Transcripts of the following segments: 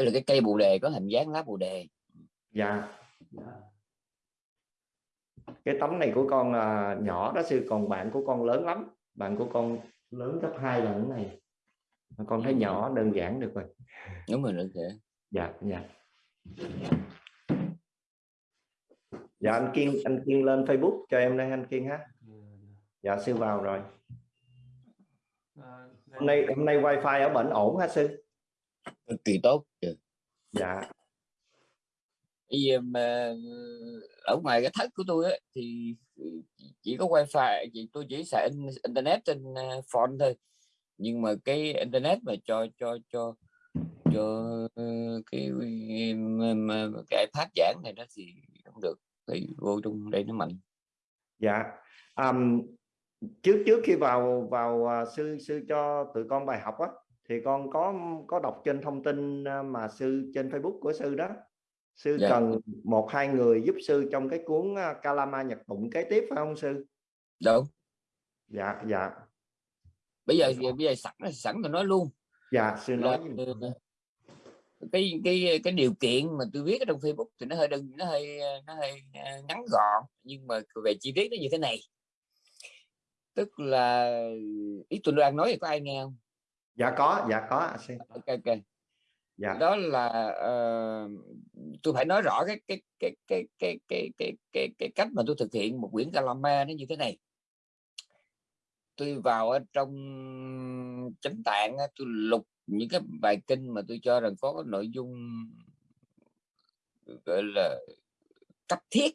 tức là cái cây bồ đề có hình dáng lá bồ đề. Dạ. Cái tấm này của con là nhỏ đó sư còn bạn của con lớn lắm. Bạn của con lớn gấp hai lần này. Con thấy nhỏ đơn giản được rồi. Đúng rồi được rồi dạ dạ. Dạ anh kiên anh kiên lên facebook cho em đây anh kiên ha. Dạ sư vào rồi. Hôm nay hôm nay wifi ở bệnh ổn hả sư cực kỳ tốt dạ. Bây giờ mà ở ngoài cái thất của tôi ấy, thì chỉ có wifi chỉ tôi chỉ xài internet trên ờ, phone thôi. Nhưng mà cái internet mà cho cho cho cho cái cái iPad giảng này đó thì không được thì vô trong đây nó mạnh. Dạ. Um, trước trước khi vào vào uh, sư sư cho tụi con bài học á thì con có có đọc trên thông tin à, mà sư trên Facebook của sư đó. Sư dạ. cần một hai người giúp sư trong cái cuốn à, Kalama Nhật Tụng kế tiếp phải không sư? Đúng dạ dạ. Bây giờ bây giờ sẵn sẵn tôi nói luôn. Dạ sư nói là, cái cái cái điều kiện mà tôi viết ở trong Facebook thì nó hơi đơn nó hơi nó hơi à, ngắn gọn nhưng mà về chi tiết nó như thế này. Tức là ý tôi đang nói thì có ai nghe không dạ có dạ có ok ok. Dạ. đó là uh, tôi phải nói rõ cái cái cái cái cái cái cái cái, cái cách mà tôi thực hiện một quyển Kalama nó như thế này. Tôi vào ở trong chánh tạng tôi lục những cái bài kinh mà tôi cho rằng có nội dung gọi là cấp thiết.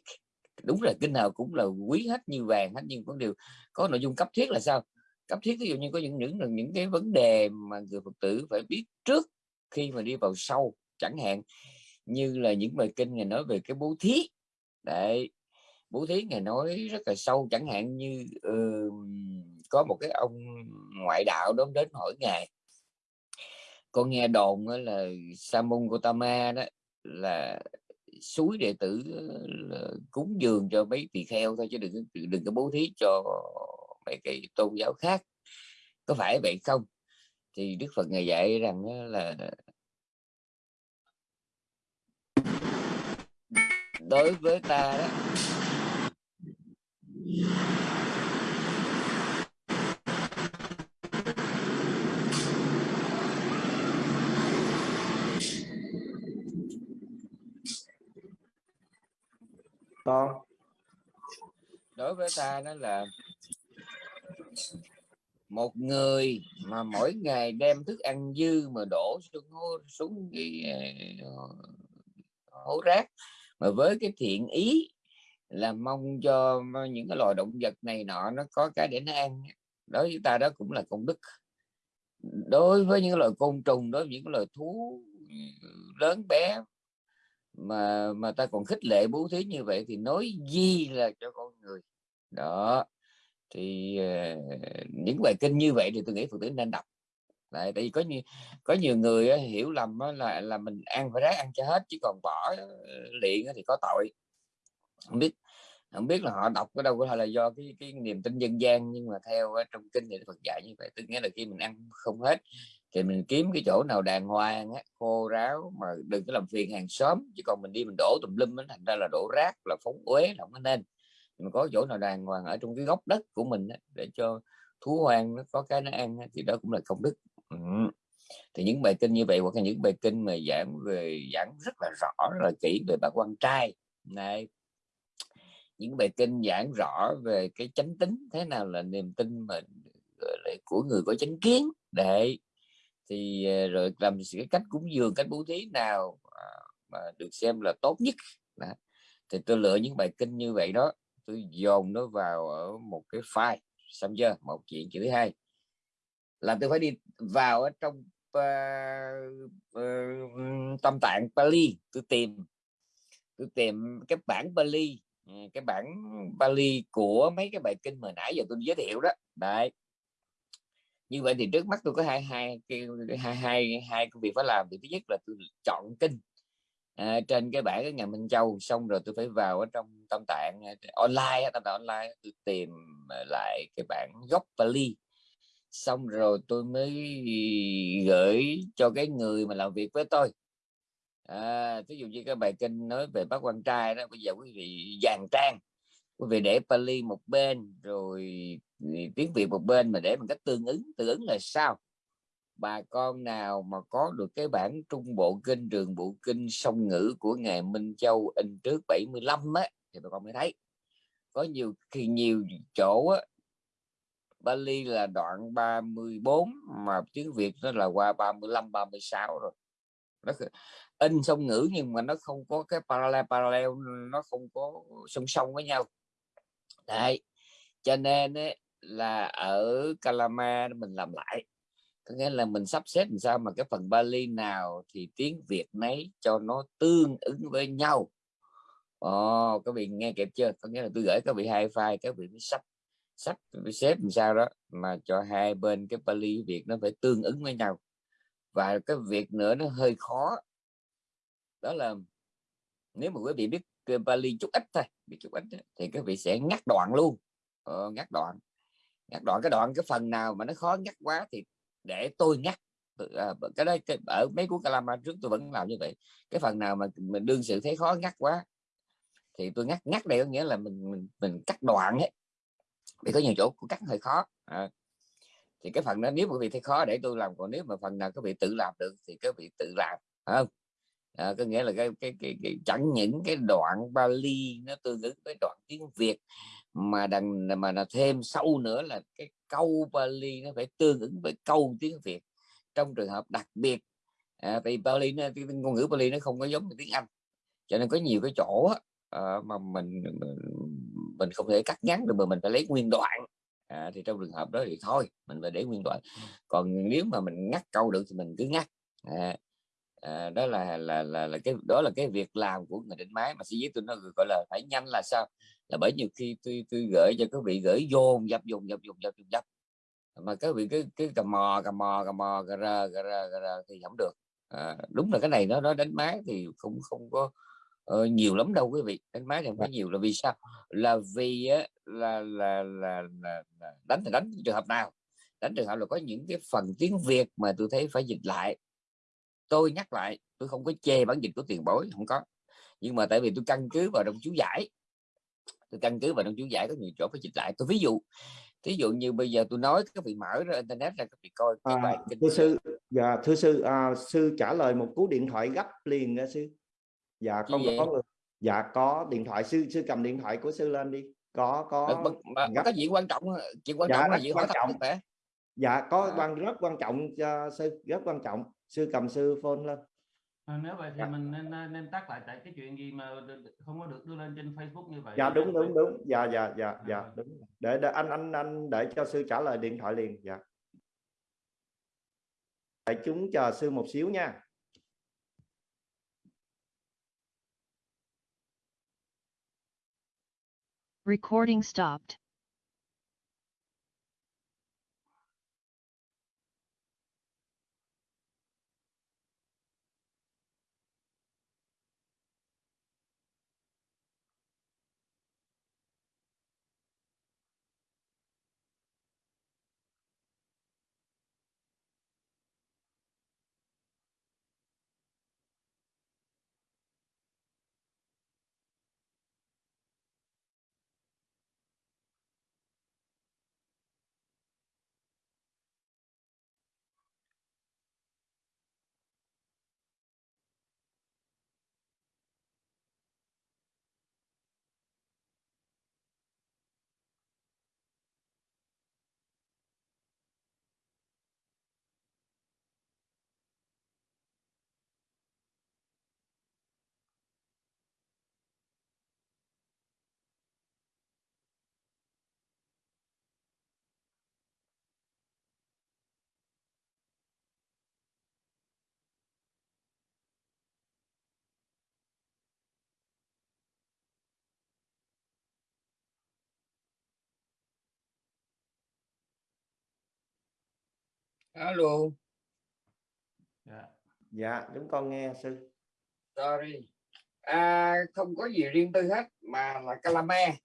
Đúng là kinh nào cũng là quý hết như vàng hết nhưng có điều có nội dung cấp thiết là sao cấp thiết ví dụ như có những những những cái vấn đề mà người phật tử phải biết trước khi mà đi vào sâu chẳng hạn như là những bài kinh ngày nói về cái bố thí. Đấy bố thí ngày nói rất là sâu chẳng hạn như uh, có một cái ông ngoại đạo đó đến hỏi ngài. Con nghe đồn là Samun Gotama đó là suối đệ tử ờ, là cúng dường cho mấy tỳ kheo thôi chứ đừng đừng có bố thí cho mấy cái tôn giáo khác có phải vậy không? Thì Đức Phật ngày dạy rằng là đối với ta đó con. đối với ta đó là một người mà mỗi ngày đem thức ăn dư mà đổ xuống xuống cái ờ, hố rác. Mà với cái thiện ý là mong cho những cái loài động vật này nọ nó có cái để nó ăn. Đối với ta đó cũng là công đức. Đối với những loài côn trùng, đối với những loài thú lớn bé mà mà ta còn khích lệ bố thí như vậy thì nói gì là cho con người. Đó thì uh, những bài kinh như vậy thì tôi nghĩ phật tử nên đọc. Tại vì có nhiều có nhiều người uh, hiểu lầm uh, là là mình ăn phải ráng ăn cho hết chứ còn bỏ uh, liền thì có tội. Không biết không biết là họ đọc ở đâu có thể là do cái cái niềm tin dân gian nhưng mà theo uh, trong kinh thì Phật dạy như vậy. Tức nghĩa là khi mình ăn không hết thì mình kiếm cái chỗ nào đàng hoàng á, khô ráo mà đừng có làm phiền hàng xóm chứ còn mình đi mình đổ tùm lum thành ra là đổ rác là phóng uế là không có nên mình có chỗ nào đàng hoàng ở trong cái góc đất của mình á, để cho thú hoang nó có cái nó ăn thì đó cũng là công đức. Ừ. thì những bài kinh như vậy hoặc là những bài kinh mà giảng về giảng rất là rõ rất là kỹ về bà quan trai. Này những bài kinh giảng rõ về cái chánh tính thế nào là niềm tin mà của người có chánh kiến. Để thì ờ, rồi làm cái cách cúng dường cách bố thí nào à, mà được xem là tốt nhất. Đó. thì tôi lựa những bài kinh như vậy đó tôi dồn nó vào ở một cái file xong chưa? Một chuyện chữ thứ hai. Là tôi phải đi vào ở trong uh, uh, tâm tạng Pali tôi tìm tôi tìm cái bản Pali ừ, cái bản Pali của mấy cái bài kinh mà nãy giờ tôi giới thiệu đó. Đấy. Như vậy thì trước mắt tôi có hai hai hai hai hai công việc phải làm. Thì thứ nhất là tôi chọn kinh à, trên cái bảng cái nhà Minh Châu xong rồi tôi phải vào ở trong tâm à, tạng online tâm tạng online tôi tìm à, lại cái bản gốc Pali xong rồi tôi mới gửi cho cái người mà làm việc với tôi. À, ví dụ như cái bài kinh nói về bác quan trai đó bây giờ quý vị dàn trang quý vị để Pali một bên rồi ừ, tiếng Việt một bên mà để mình cách tương ứng tương ứng là sao? Bà con nào mà có được cái bản trung bộ kinh trường bộ kinh song ngữ của ngài Minh Châu in trước 75 á thì bà con mới thấy. Có nhiều khi nhiều chỗ á Bali là đoạn 34 mà tiếng Việt nó là qua 35 36 rồi. Nó in song ngữ nhưng mà nó không có cái parallel parallel nó không có song song với nhau. Đấy cho nên ấy, là ở Calama mình làm lại có nghĩa là mình sắp xếp làm sao mà cái phần Bali nào thì tiếng Việt nấy cho nó tương ứng với nhau. Ồ, các vị nghe kịp chưa? Có nghĩa là tôi gửi các vị hai file các vị mới sắp sắp xếp làm sao đó mà cho hai bên cái Bali Việt nó phải tương ứng với nhau. Và cái việc nữa nó hơi khó. Đó là nếu mà quý vị biết Bali chút ít thôi biết chút ít thì các vị sẽ ngắt đoạn luôn. Ờ, ngắt đoạn. Ngắt đoạn cái đoạn cái phần nào mà nó khó ngắt quá thì để tôi ngắt. À, cái đấy, cái, ở mấy cuốn Kalama trước tôi vẫn làm như vậy. Cái phần nào mà mình đương sự thấy khó ngắt quá thì tôi ngắt. Ngắt đây có nghĩa là mình mình, mình cắt đoạn ấy. Vì có nhiều chỗ cũng cắt hơi khó à, thì cái phần đó nếu quý vị thấy khó để tôi làm còn nếu mà phần nào các vị tự làm được thì các vị tự làm không? À, có nghĩa là cái, cái, cái, cái chẳng những cái đoạn Bali nó tương ứng với đoạn tiếng Việt mà đằng mà là thêm sâu nữa là cái câu Bali nó phải tương ứng với câu tiếng Việt. Trong trường hợp đặc biệt à, vì Bali nó, ngôn ngữ Bali nó không có giống tiếng Anh. Cho nên có nhiều cái chỗ à, mà mình, mình mình không thể cắt ngắn được mà mình phải lấy nguyên đoạn. À, thì trong trường hợp đó thì thôi mình phải để nguyên đoạn. Còn nếu mà mình ngắt câu được thì mình cứ ngắt. À, à, đó là, là là là cái đó là cái việc làm của người đánh máy mà sĩ viết tôi nó gọi là phải nhanh là sao là bởi nhiều khi tôi tôi gửi cho các vị gửi vô dập dùng dập dùng dập dùng dập. Mà các vị cứ cứ cầm mò cầm mò cầm mò cà ra cà ra cà ra thì không được. À, đúng là cái này nó nó đánh máy thì không không có uh, nhiều lắm đâu quý vị. Đánh máy thì không có nhiều là vì sao? Là vì á, là, là, là, là, là đánh thì đánh trường hợp nào? Đánh trường hợp là có những cái phần tiếng Việt mà tôi thấy phải dịch lại. Tôi nhắc lại tôi không có chê bản dịch của tiền bối không có. Nhưng mà tại vì tôi căn cứ vào trong chú giải tôi căn cứ vào trong chú giải có nhiều chỗ phải dịch lại. Tôi ví dụ ví dụ như bây giờ tôi nói các vị mở ra internet ra các vị coi cái à, bài kinh thưa sư dạ thưa sư à, sư trả lời một cú điện thoại gấp liền nha sư. Dạ con có dạ có điện thoại sư sư cầm điện thoại của sư lên đi. Có có mà, mà, mà có chuyện quan trọng chuyện quan dạ, trọng là gì quan trọng. dạ có à. quan rất quan trọng cho sư rất quan trọng. Sư cầm sư phone lên nếu vậy thì dạ. mình nên nên tắt lại tại cái chuyện gì mà không có được đưa lên trên Facebook như vậy dạ đúng đúng đúng dạ dạ dạ à. dạ đúng để, để anh anh anh để cho sư trả lời điện thoại liền dạ đại chúng chờ sư một xíu nha Recording stopped. Alo. Dạ. Dạ chúng con nghe sư. Sorry. À, không có gì riêng tư hết mà là calame.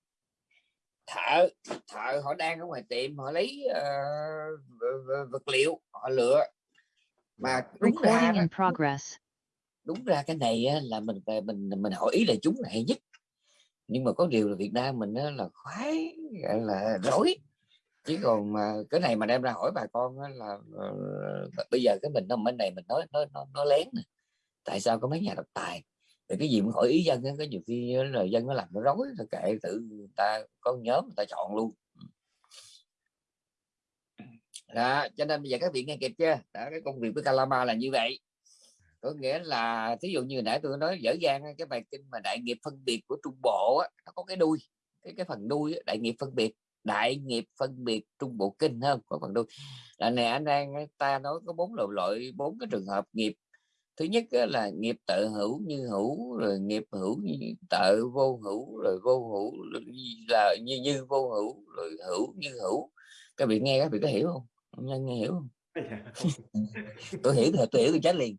Thợ thợ họ đang ở ngoài tiệm họ lấy uh, vật liệu họ lựa. Mà recording in progress. đúng ra cái này á, là mình về mình mình hỏi ý là chúng là hay nhất. Nhưng mà có điều là Việt Nam mình á, là khoái gọi là rối chứ còn mà cái này mà đem ra hỏi bà con là ờ, bây giờ cái mình nó bên này mình nói nó nó, nó lén này tại sao có mấy nhà độc tài? Thì cái gì cũng hỏi ý dân có nhiều khi là dân nó làm nó rối nó kệ tự người ta có nhóm người ta chọn luôn. Đó cho nên bây giờ các vị nghe kịp chưa? Đó, cái công việc với Calama là như vậy. Có nghĩa là thí dụ như nãy tôi nói dở dang cái bài kinh mà đại nghiệp phân biệt của trung bộ á, nó có cái đuôi cái cái phần đuôi á, đại nghiệp phân biệt đại nghiệp phân biệt trung bộ kinh hơn có phần đuôi. Là này anh đang ta nói có bốn loại loại bốn cái trường hợp nghiệp. Thứ nhất là nghiệp tự hữu như hữu rồi nghiệp hữu như tự vô hữu rồi vô hữu là như như vô hữu rồi hữu như hữu. Các vị nghe các vị có hiểu không? Nhân nghe hiểu không? Tôi hiểu thì tôi hiểu tôi chết liền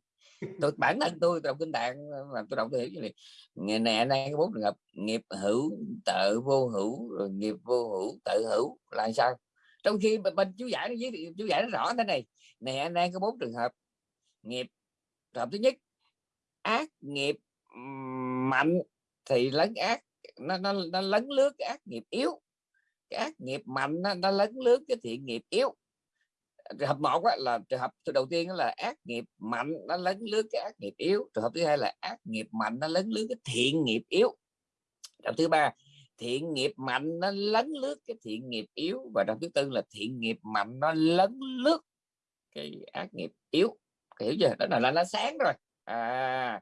tôi bản thân tôi đọc kinh tạng mà tôi đọc tôi hiểu như này ngày này anh đang có bốn trường hợp nghiệp hữu tự vô hữu rồi nghiệp vô hữu tự hữu là sao? Trong khi bên, bên chú giải nó dưới chú giải nó rõ thế này. Này anh đang có bốn trường hợp nghiệp trường hợp thứ nhất ác nghiệp mạnh thì lấn ác nó nó, nó lấn lướt cái ác nghiệp yếu. Cái ác nghiệp mạnh nó, nó lấn lướt cái thiện nghiệp yếu trường hợp một á, là trường hợp đầu tiên là ác nghiệp mạnh nó lấn lướt cái ác nghiệp yếu. Trường hợp thứ hai là ác nghiệp mạnh nó lấn lướt cái thiện nghiệp yếu. Trường hợp thứ ba thiện nghiệp mạnh nó lấn lướt cái thiện nghiệp yếu. Và trường thứ tư là thiện nghiệp mạnh nó lấn lướt cái ác nghiệp yếu. Hiểu chưa? Đó là, nó sáng rồi. À,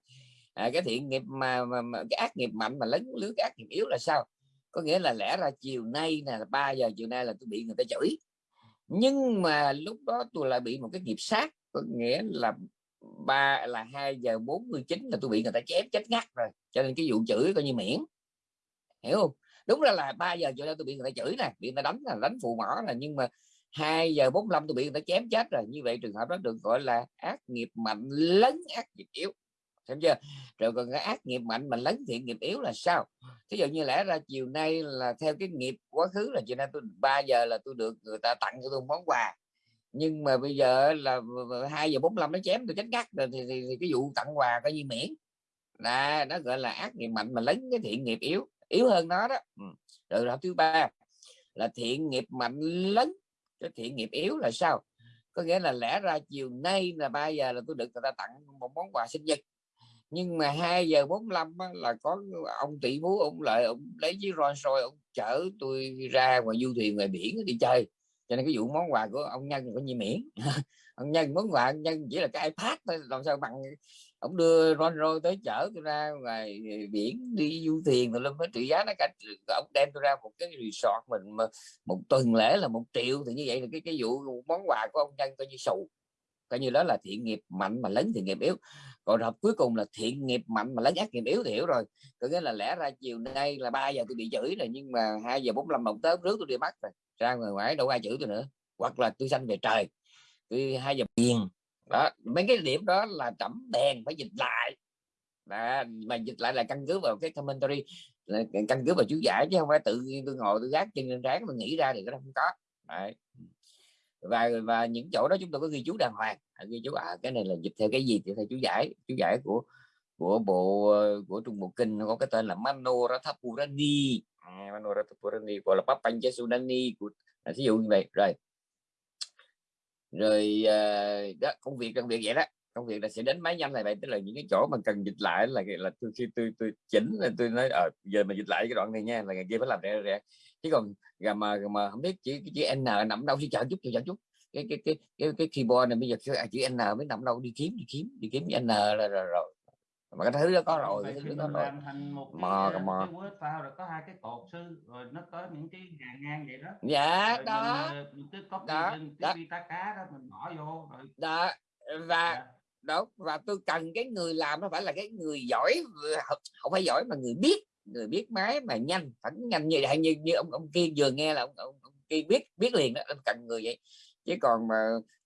à cái thiện nghiệp mà, mà, mà cái ác nghiệp mạnh mà lấn lướt cái ác nghiệp yếu là sao? Có nghĩa là lẽ ra chiều nay là 3 giờ chiều nay là tôi bị người ta chửi nhưng mà lúc đó tôi lại bị một cái nghiệp sát, có nghĩa là ba, là hai giờ 49 là tôi bị người ta chém chết ngắt rồi. Cho nên cái vụ chửi coi như miễn. Hiểu không? Đúng ra là 3 giờ cho nên tôi bị người ta chửi nè, bị người ta đánh là đánh phù mỏ là nhưng mà 2 giờ 45 tôi bị người ta chém chết rồi. Như vậy trường hợp đó được gọi là ác nghiệp mạnh lấn ác nghiệp yếu xem chưa? Rồi còn cái ác nghiệp mạnh mà lấn thiện nghiệp yếu là sao? Thí dụ như lẽ ra chiều nay là theo cái nghiệp quá khứ là chiều nay tôi 3 giờ là tôi được người ta tặng cho tôi món quà. Nhưng mà bây giờ là 2 giờ 45 nó chém tôi chết ngắt rồi thì, thì, thì cái vụ tặng quà coi như miễn. Là nó gọi là ác nghiệp mạnh mà lấn cái thiện nghiệp yếu yếu hơn nó đó. Ừ. Rồi đó thứ ba là thiện nghiệp mạnh lấn cái thiện nghiệp yếu là sao? Có nghĩa là lẽ ra chiều nay là 3 giờ là tôi được người ta tặng một món quà sinh nhật nhưng mà 2 giờ 45 á, là có ông tỷ phú ông lợi ông lấy chiếc Rolls Royce ông chở tôi ra ngoài du thuyền ngoài biển đi chơi. Cho nên cái vụ món quà của ông nhân có như miễn. Ông nhân món quà ông nhân chỉ là cái iPad thôi làm sao bằng ông đưa Rolls Royce tới chở tôi ra ngoài biển đi du thuyền rồi lên với trị giá nó cả ông đem tôi ra một cái resort mình mà một tuần lễ là một triệu thì như vậy là cái cái vụ món quà của ông nhân coi như sụ coi như đó là thiện nghiệp mạnh mà lớn thiện nghiệp yếu còn hợp cuối cùng là thiện nghiệp mạnh mà lấy ác nghiệp yếu thì hiểu rồi. Có nghĩa là lẽ ra chiều nay là 3 giờ tôi bị chửi rồi nhưng mà 2 giờ 45 đồng tới rước tôi đi bắt rồi. Ra ngoài ngoài đâu ai chửi tôi nữa. Hoặc là tôi sanh về trời tôi hai giờ tiền đó mấy cái điểm đó là trẫm đèn phải dịch lại. Đó, mà dịch lại là căn cứ vào cái commentary là căn cứ vào chú giải chứ không phải tự nhiên tôi ngồi tôi gác chân lên trán tôi nghĩ ra thì nó không có. Đấy và và những chỗ đó chúng tôi có ghi chú đàng hoàng. À, ghi chú à cái này là dịch theo cái gì thì theo chú giải. Chú giải của của bộ của trung bộ kinh nó có cái tên là Manoratapurani à, Manoratapurani gọi là Papanchasudani của à, ví dụ như vậy. Rồi. Rồi à, đó công việc công việc vậy đó. Công việc là sẽ đến máy nhanh này vậy. Tức là những cái chỗ mà cần dịch lại là là tôi khi tôi tôi chỉnh là tôi nói ở à, giờ mà dịch lại cái đoạn này nha là ngày kia phải làm rẻ rẻ chứ còn gà mà mà không biết chữ chữ n nằm đâu chứ chờ chút chờ chút cái cái cái cái cái keyboard này bây giờ chữ, chữ n mới nằm đâu đi kiếm đi kiếm đi kiếm n là rồi, rồi, rồi. mà cái thứ đó có rồi cái thứ đó rồi cái, cái, cái word file rồi có hai cái cột sư rồi nó có những cái hàng ngang vậy đó dạ rồi đó mình, mình cứ copy đó, trên đó. cái vita cá đó mình bỏ vô rồi đó và dạ. đó và tôi cần cái người làm nó phải là cái người giỏi không phải giỏi mà người biết người biết máy mà nhanh phản nhanh như vậy như như ông ông kia vừa nghe là ông, ông, ông kia biết biết liền đó ông cần người vậy chứ còn mà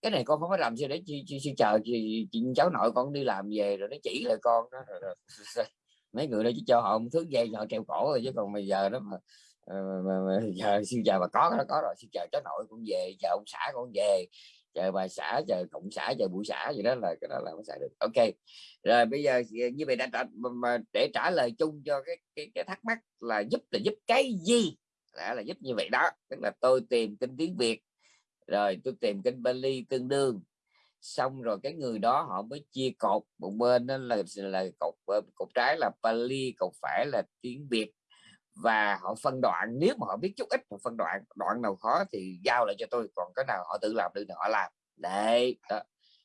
cái này con không có làm gì để chi, chi, chi chờ chị, chị cháu nội con đi làm về rồi nó chỉ lại con đó rồi, rồi. mấy người đó chỉ cho họ một thứ dây họ treo cổ rồi chứ còn bây giờ đó mà, ờ, mà, mà, mà giờ siêu chờ mà có nó có rồi siêu chờ cháu nội con về chờ ông xã con về chờ bà xã chờ cộng xã chờ buổi xã gì đó là cái đó là không xài được. Ok. Rồi bây giờ như vậy đã trả, mà để trả lời chung cho cái cái, cái thắc mắc là giúp là giúp cái gì? Đã là giúp như vậy đó. Tức là tôi tìm kinh tiếng việt rồi tôi tìm kinh Bali tương đương. Xong rồi cái người đó họ mới chia cột một bên đó là là cột cột trái là Bali cột phải là tiếng Việt và họ phân đoạn nếu mà họ biết chút ít họ phân đoạn đoạn nào khó thì giao lại cho tôi còn cái nào họ tự làm được thì họ làm. Đấy đó.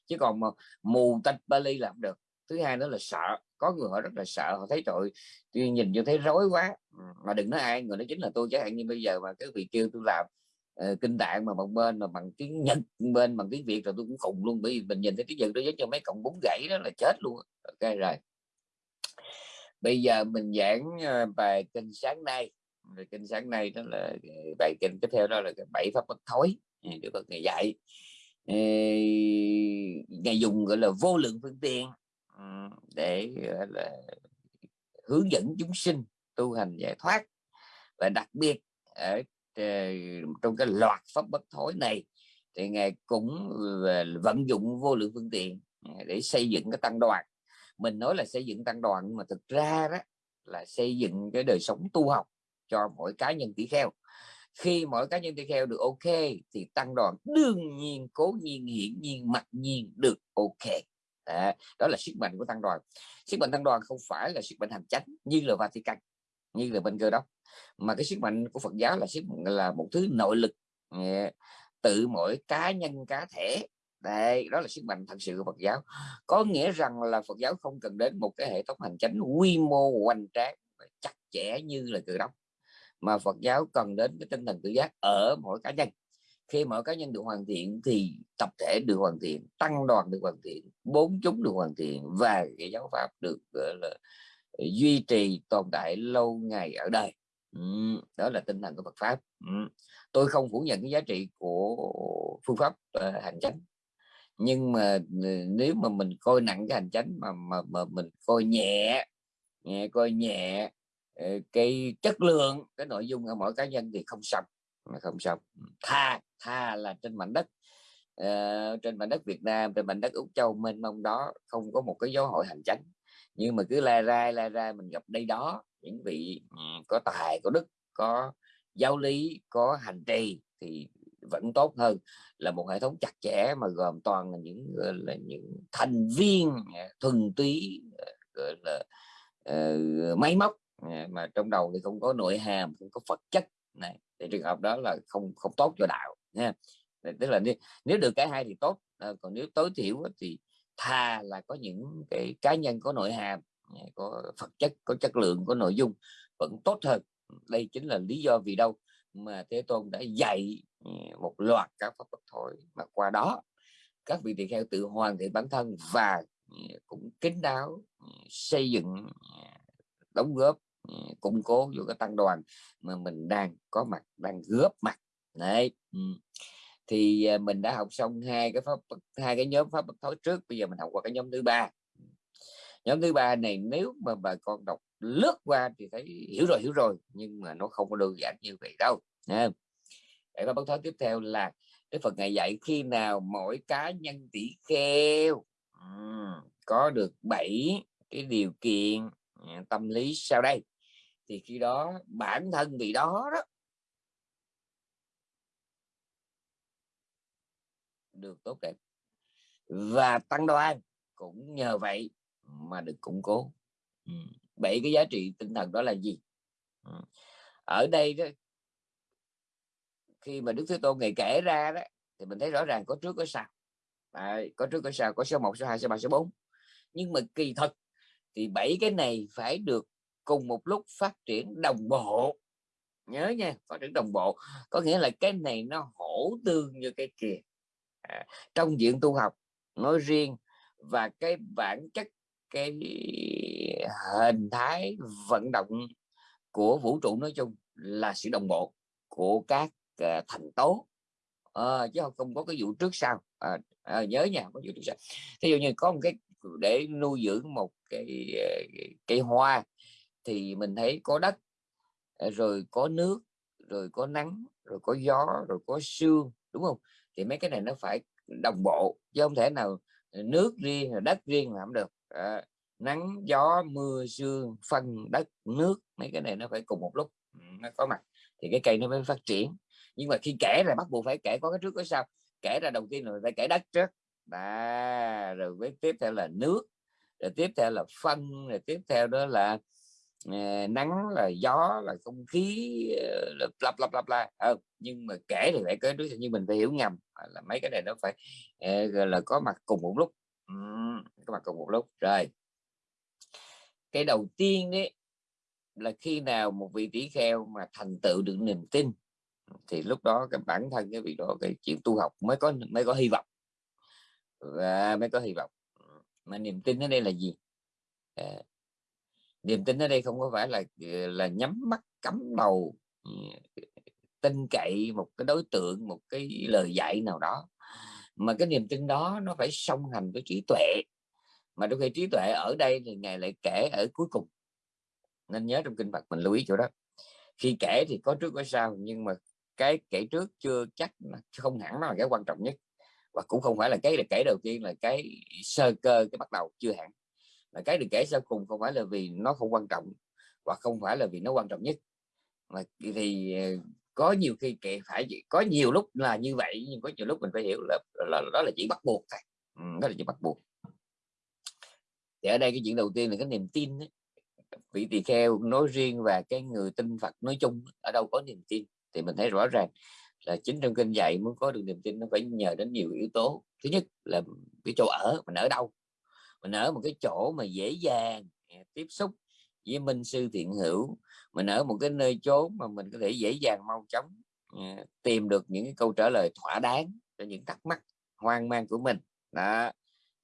chứ còn mà mù tạch Bali làm được. Thứ hai nữa là sợ có người họ rất là sợ họ thấy tội tôi nhìn cho thấy rối quá. Mà đừng nói ai người đó chính là tôi chẳng hạn như bây giờ mà cái vị kêu tôi làm uh, kinh tạng mà một bên mà bằng tiếng nhật bên bằng tiếng việt rồi tôi cũng khùng luôn bởi vì mình nhìn thấy tiếng nhật đó giống cho mấy cọng bún gãy đó là chết luôn ok rồi bây giờ mình giảng ờ, bài kinh sáng nay. Bài kinh sáng nay đó là ờ, bài kinh tiếp theo đó là bảy pháp bất thối. Ờ, được Phật ngày dạy. Ngày dùng, gọi là, vô lượng phương tiện ừ, để là, hướng dẫn chúng sinh tu hành giải thoát. Và đặc biệt ở trong cái loạt pháp bất thối này thì ngài cũng vận dụng vô lượng phương tiện để xây dựng cái tăng đoàn mình nói là xây dựng tăng đoàn nhưng mà thực ra đó là xây dựng cái đời sống tu học cho mỗi cá nhân tỷ kheo. Khi mỗi cá nhân tỷ kheo được ok thì tăng đoàn đương nhiên cố nhiên hiển nhiên mặc nhiên được ok. À, đó là sức mạnh của tăng đoàn. Sức mạnh tăng đoàn không phải là sức mạnh hành chánh như là Vatican như là bên cơ đốc mà cái sức mạnh của Phật giáo là sức là một thứ nội lực tự mỗi cá nhân cá thể đây đó là sức mạnh thật sự của Phật giáo. Có nghĩa rằng là Phật giáo không cần đến một cái hệ thống hành chính quy mô hoành tráng và chặt chẽ như là cự đốc mà Phật giáo cần đến cái tinh thần tự giác ở mỗi cá nhân. Khi mỗi cá nhân được hoàn thiện thì tập thể được hoàn thiện tăng đoàn được hoàn thiện bốn chúng được hoàn thiện và cái giáo pháp được gọi là duy trì tồn tại lâu ngày ở đời. Ừ, đó là tinh thần của Phật pháp. Ừ. tôi không phủ nhận cái giá trị của phương pháp uh, hành chánh nhưng mà ừ, nếu mà mình coi nặng cái hành chánh mà mà, mà mình coi nhẹ nhẹ coi nhẹ ờ, cái chất lượng cái nội dung ở mỗi cá nhân thì không xong không xong. Tha tha là trên mảnh đất uh, trên mảnh đất Việt Nam trên mảnh đất Úc Châu mênh mông đó không có một cái dấu hội hành chánh. Nhưng mà cứ la ra la ra mình gặp đây đó những vị ừ, có tài có đức có giáo lý có hành trì thì vẫn tốt hơn. Là một hệ thống chặt chẽ mà gồm toàn là những là những thành viên à, thuần túy à, gọi là uh, máy móc à, mà trong đầu thì không có nội hàm không có phật chất. Này thì trường hợp đó là không không tốt cho đạo nha tức là nếu, nếu được cái hai thì tốt còn nếu tối thiểu thì thà là có những cái cá nhân có nội hàm có vật chất có chất lượng có nội dung vẫn tốt hơn. Đây chính là lý do vì đâu mà thế tôn đã dạy ừ, một loạt các pháp bất thối mà qua đó, các vị tỳ kheo tự hoàn thiện bản thân và ừ, cũng kính đáo ừ, xây dựng đóng góp củng cố vô cái tăng đoàn mà mình đang có mặt, đang góp mặt. Đấy thì à, mình đã học xong hai cái pháp hai cái nhóm pháp bất thối trước. Bây giờ mình học qua cái nhóm thứ ba. Nhóm thứ ba này nếu mà bà con đọc lướt qua thì thấy hiểu rồi hiểu rồi, nhưng mà nó không có đơn giản như vậy đâu, nha. Để có bất thối tiếp theo là cái Phật ngày dạy khi nào mỗi cá nhân tỷ kheo có được bảy cái điều kiện à, tâm lý sau đây, thì khi đó bản thân vị đó đó được tốt đẹp. Và tăng đoan cũng nhờ vậy mà được củng cố bảy cái giá trị tinh thần đó là gì? Ở đây đó khi mà Đức Thế Tôn ngày kể ra đó thì mình thấy rõ ràng có trước có sau. À, có trước có sau có số 1 số 2 số 3 số 4 nhưng mà kỳ thật thì bảy cái này phải được cùng một lúc phát triển đồng bộ. Nhớ nha phát triển đồng bộ. Có nghĩa là cái này nó hỗ tương như cái kia. À, trong diện tu học nói riêng và cái bản chất cái hình thái vận động của vũ trụ nói chung là sự đồng bộ của các uh, thành tố. Uh, chứ không có cái vụ trước sau. Uh, uh, nhớ nha có vụ trước sau. Thí dụ như có một cái để nuôi dưỡng một cái cây hoa thì mình thấy có đất rồi có nước rồi có nắng rồi có gió rồi có sương đúng không? Thì mấy cái này nó phải đồng bộ chứ không thể nào nước riêng đất riêng làm được. À, nắng gió mưa sương phân đất nước mấy cái này nó phải cùng một lúc nó có mặt. Thì cái cây nó mới phát triển. Nhưng mà khi kể là bắt buộc phải kể có cái trước có sau. Kể ra đầu tiên rồi phải kể đất trước. À, rồi với tiếp theo là nước rồi tiếp theo là phân rồi tiếp theo đó là uh, nắng là gió là không khí uh, lặp lặp lặp lại ừ, nhưng mà kể thì phải kể trước như mình phải hiểu ngầm là mấy cái này nó phải uh, là có mặt cùng một lúc. Uhm, có mặt cùng một lúc. Rồi cái đầu tiên đấy là khi nào một vị tỷ kheo mà thành tựu được niềm tin thì lúc đó cái bản thân cái việc đó cái chuyện tu học mới có mới có hy vọng. Và mới có hy vọng. Mà niềm tin ở đây là gì? À, niềm tin ở đây không có phải là là nhắm mắt cắm đầu ừ, tin cậy một cái đối tượng một cái lời dạy nào đó. Mà cái niềm tin đó nó phải song hành với trí tuệ mà đôi khi trí tuệ ở đây thì ngài lại kể ở cuối cùng. Nên nhớ trong kinh Phật mình lưu ý chỗ đó. Khi kể thì có trước có sau nhưng mà cái kể trước chưa chắc không hẳn nó là cái quan trọng nhất. Và cũng không phải là cái được kể đầu tiên là cái sơ cơ cái bắt đầu chưa hẳn. Mà cái được kể sau cùng không phải là vì nó không quan trọng và không phải là vì nó quan trọng nhất. Mà thì ờ, có nhiều khi kể phải có nhiều lúc là như vậy nhưng có nhiều lúc mình phải hiểu là, là, là đó là chỉ bắt buộc thôi. Ừ, đó là chỉ bắt buộc thì ở đây cái chuyện đầu tiên là cái niềm tin ấy. vị tỳ kheo nói riêng và cái người tin Phật nói chung ở đâu có niềm tin. Thì mình thấy rõ ràng là chính trong kinh dạy muốn có được niềm tin, nó phải nhờ đến nhiều yếu tố. Thứ nhất là cái chỗ ở, mình ở đâu? Mình ở một cái chỗ mà dễ dàng à, tiếp xúc với minh sư thiện hữu. Mình ở một cái nơi chốn mà mình có thể dễ dàng mau chóng à, tìm được những cái câu trả lời thỏa đáng cho những thắc mắc, hoang mang của mình. Đó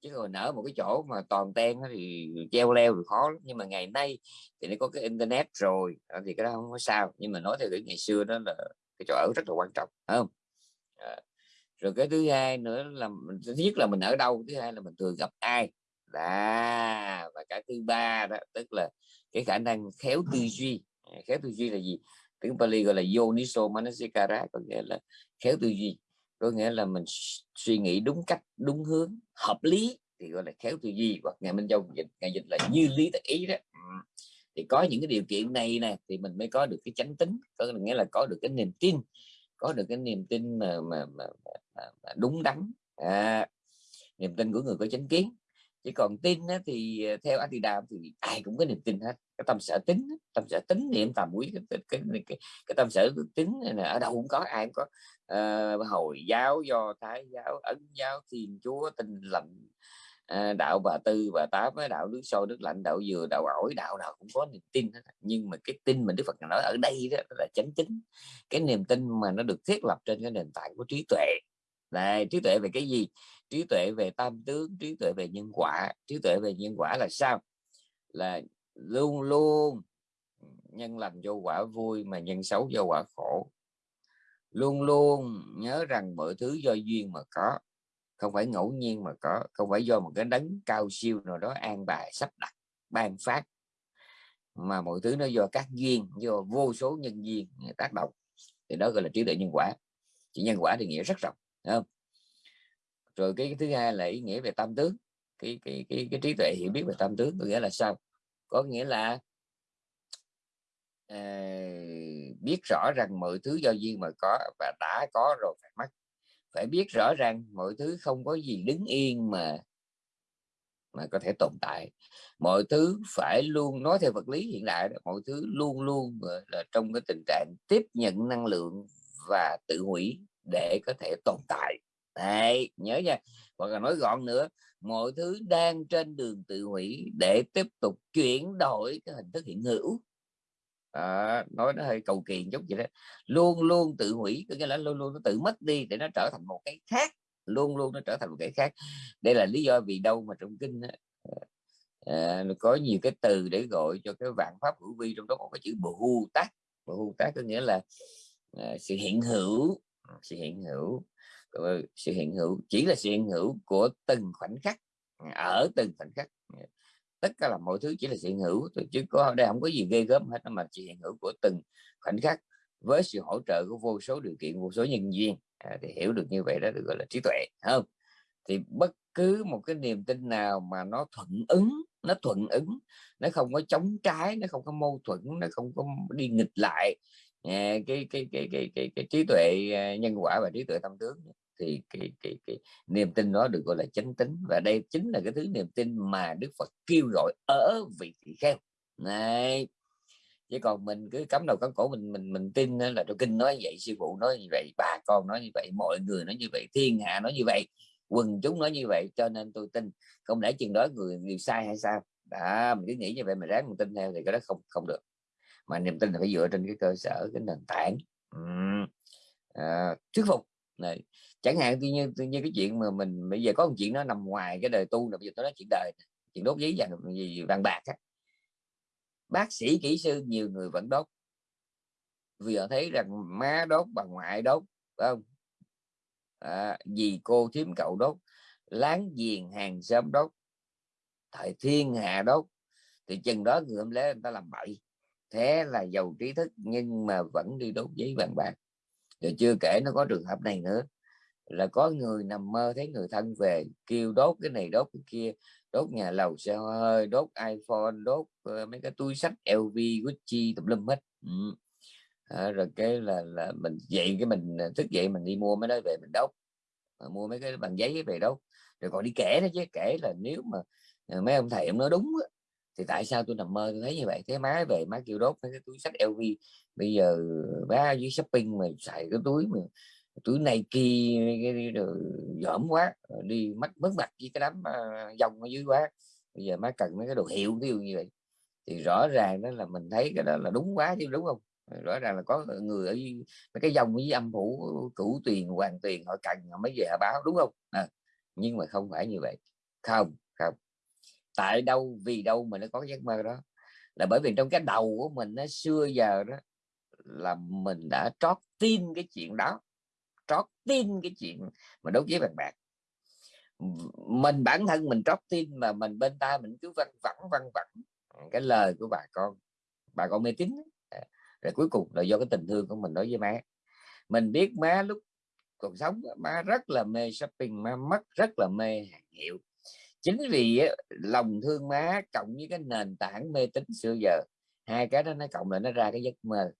chứ còn nở một cái chỗ mà toàn ten thì treo leo thì khó lắm. nhưng mà ngày nay thì nó có cái internet rồi ờ, thì cái đó không có sao. Nhưng mà nói theo cái ngày xưa đó là cái chỗ ở rất là quan trọng không? À, rồi cái thứ hai nữa là thứ nhất là mình ở đâu thứ hai là mình thường gặp ai? Đó và cái thứ ba đó tức là cái khả năng khéo tư duy. Khéo tư duy là gì? Tiếng Pali gọi là yoniso manasikara có nghĩa là khéo tư duy có nghĩa là mình suy nghĩ đúng cách đúng hướng hợp lý thì gọi là khéo tư duy hoặc ngày minh châu dịch ngày dịch là như lý tất ý đó. Thì có những cái điều kiện này nè thì mình mới có được cái chánh tính có nghĩa là có được cái niềm tin có được cái niềm tin mà mà, mà, mà, mà đúng đắn. À, niềm tin của người có chánh kiến. Chỉ còn tin á, thì anh theo Adidam thì ai cũng có niềm tin hết cái tâm sở tính tâm sở tính niệm tầm quý cái, cái, cái, cái, cái tâm sở tính này ở đâu cũng có ai cũng có. Uh, hồi giáo do thái giáo ấn giáo thiên chúa tinh lành uh, đạo bà tư bà tám với đạo nước sôi nước lạnh đạo dừa đạo ổi đạo nào cũng có niềm tin hết. nhưng mà cái tin mà đức phật nói ở đây đó là chánh chính. Cái niềm tin mà nó được thiết lập trên cái nền tảng của trí tuệ. Này trí tuệ về cái gì? Trí tuệ về tam tướng trí tuệ về nhân quả. Trí tuệ về nhân quả là sao? Là luôn luôn. Nhân lành do quả vui mà nhân xấu do quả khổ. Luôn luôn nhớ rằng mọi thứ do duyên mà có. Không phải ngẫu nhiên mà có. Không phải do một cái đấng cao siêu nào đó an bài sắp đặt ban phát. Mà mọi thứ nó do các duyên do vô số nhân duyên tác động. Thì đó gọi là trí tuệ nhân quả. Chỉ nhân quả thì nghĩa rất rộng không? Rồi cái, thứ hai là ý nghĩa về tam tướng. Cái cái cái, cái trí tuệ hiểu biết về tam tướng có nghĩa là sao? Có nghĩa là à, biết rõ rằng mọi thứ do duyên mà có và đã có rồi phải mất. Phải biết rõ rằng mọi thứ không có gì đứng yên mà mà có thể tồn tại. Mọi thứ phải luôn nói theo vật lý hiện đại mọi thứ luôn luôn là trong cái tình trạng tiếp nhận năng lượng và tự hủy để có thể tồn tại. Đấy, nhớ nha. Hoặc là nói gọn nữa mọi thứ đang trên đường tự hủy để tiếp tục chuyển đổi cái hình thức hiện hữu. À, nói nó hơi cầu kỳ chút vậy đó. Luôn luôn tự hủy có nghĩa là luôn luôn nó tự mất đi để nó trở thành một cái khác. Luôn luôn nó trở thành một cái khác. Đây là lý do vì đâu mà trong kinh à, có nhiều cái từ để gọi cho cái vạn pháp hữu vi trong đó có cái chữ bồ hu tác bồ tác có nghĩa là à, sự hiện hữu sự hiện hữu sự hiện hữu chỉ là sự hiện hữu của từng khoảnh khắc ở từng khoảnh khắc. Tất cả là mọi thứ chỉ là sự hiện hữu chứ có đây không có gì ghê gớm hết mà chỉ hiện hữu của từng khoảnh khắc với sự hỗ trợ của vô số điều kiện vô số nhân duyên. À, thì hiểu được như vậy đó được gọi là trí tuệ không? Thì bất cứ một cái niềm tin nào mà nó thuận ứng nó thuận ứng nó không có chống trái nó không có mâu thuẫn nó không có đi nghịch lại cái, cái, cái, cái, cái, cái trí tuệ à, nhân quả và trí tuệ tâm tướng thì cái, cái, cái niềm tin đó được gọi là chánh tính và đây chính là cái thứ niềm tin mà Đức Phật kêu gọi ở vị tỳ kheo. Này chứ còn mình cứ cắm đầu cắm cổ mình mình mình tin là trong kinh nói như vậy sư phụ nói như vậy bà con nói như vậy mọi người nói như vậy thiên hạ nói như vậy quần chúng nói như vậy cho nên tôi tin. Không lẽ chừng đó người người sai hay sao? Đã mình cứ nghĩ như vậy mà ráng mình tin theo thì cái đó không không được mà niềm tin là phải dựa trên cái cơ sở cái nền tảng. Uhm. à, thuyết phục. Này chẳng hạn tuy nhiên, tuy nhiên cái chuyện mà mình bây giờ có một chuyện nó nằm ngoài cái đời tu là bây giờ tôi nói chuyện đời chuyện đốt giấy vàng gì vàng bạc á. Bác sĩ kỹ sư nhiều người vẫn đốt. Vì họ thấy rằng má đốt bà ngoại đốt phải không? À, dì cô thím cậu đốt láng giềng hàng xóm đốt thời thiên hạ đốt thì chừng đó người hôm lễ người ta làm bậy thế là giàu trí thức nhưng mà vẫn đi đốt giấy vàng bạc. Rồi chưa kể nó có trường hợp này nữa là có người nằm mơ thấy người thân về kêu đốt cái này đốt cái kia đốt nhà lầu xe hơi đốt iphone đốt uh, mấy cái túi sách lv gucci tùm lum hết. Ừ. à, rồi cái là là mình dậy cái mình ờ, thức dậy mình đi mua mấy đó về mình đốt. À, mua mấy cái bằng giấy về đốt. Rồi còn đi kể đó chứ kể là nếu mà mấy ông thầy ông nói đúng á, thì tại sao tôi nằm mơ? Tôi thấy như vậy. Thế má về má kêu đốt cái túi sách LV bây giờ má dưới shopping mà xài cái túi mà túi này kia rồi dởm quá đi mất mất mặt với cái đám uh, dòng ở dưới quá. Bây giờ má cần mấy cái đồ hiệu ví dụ như vậy. Thì rõ ràng đó là mình thấy cái đó là đúng quá chứ đúng không? Rõ ràng là có người ở mấy cái dòng với âm phủ cửu tuyền hoàng tuyền họ cần họ mới về họ báo đúng không? À, nhưng mà không phải như vậy. Không không tại đâu, vì đâu mà nó có giấc mơ đó. Là bởi vì trong cái đầu của mình nó xưa giờ đó là mình đã trót tin cái chuyện đó, trót tin cái chuyện mà đấu giấy bạn bạc. Mình bản thân mình trót tin mà mình bên ta mình cứ văng vẳng văng vẳng cái lời của bà con. Bà con mê tín rồi cuối cùng là do cái tình thương của mình đối với má. Mình biết má lúc còn sống má rất là mê shopping, má mất rất là mê hàng hiệu chính vì lòng thương má cộng với cái nền tảng mê tín xưa giờ hai cái đó nó cộng lại nó ra cái giấc mơ.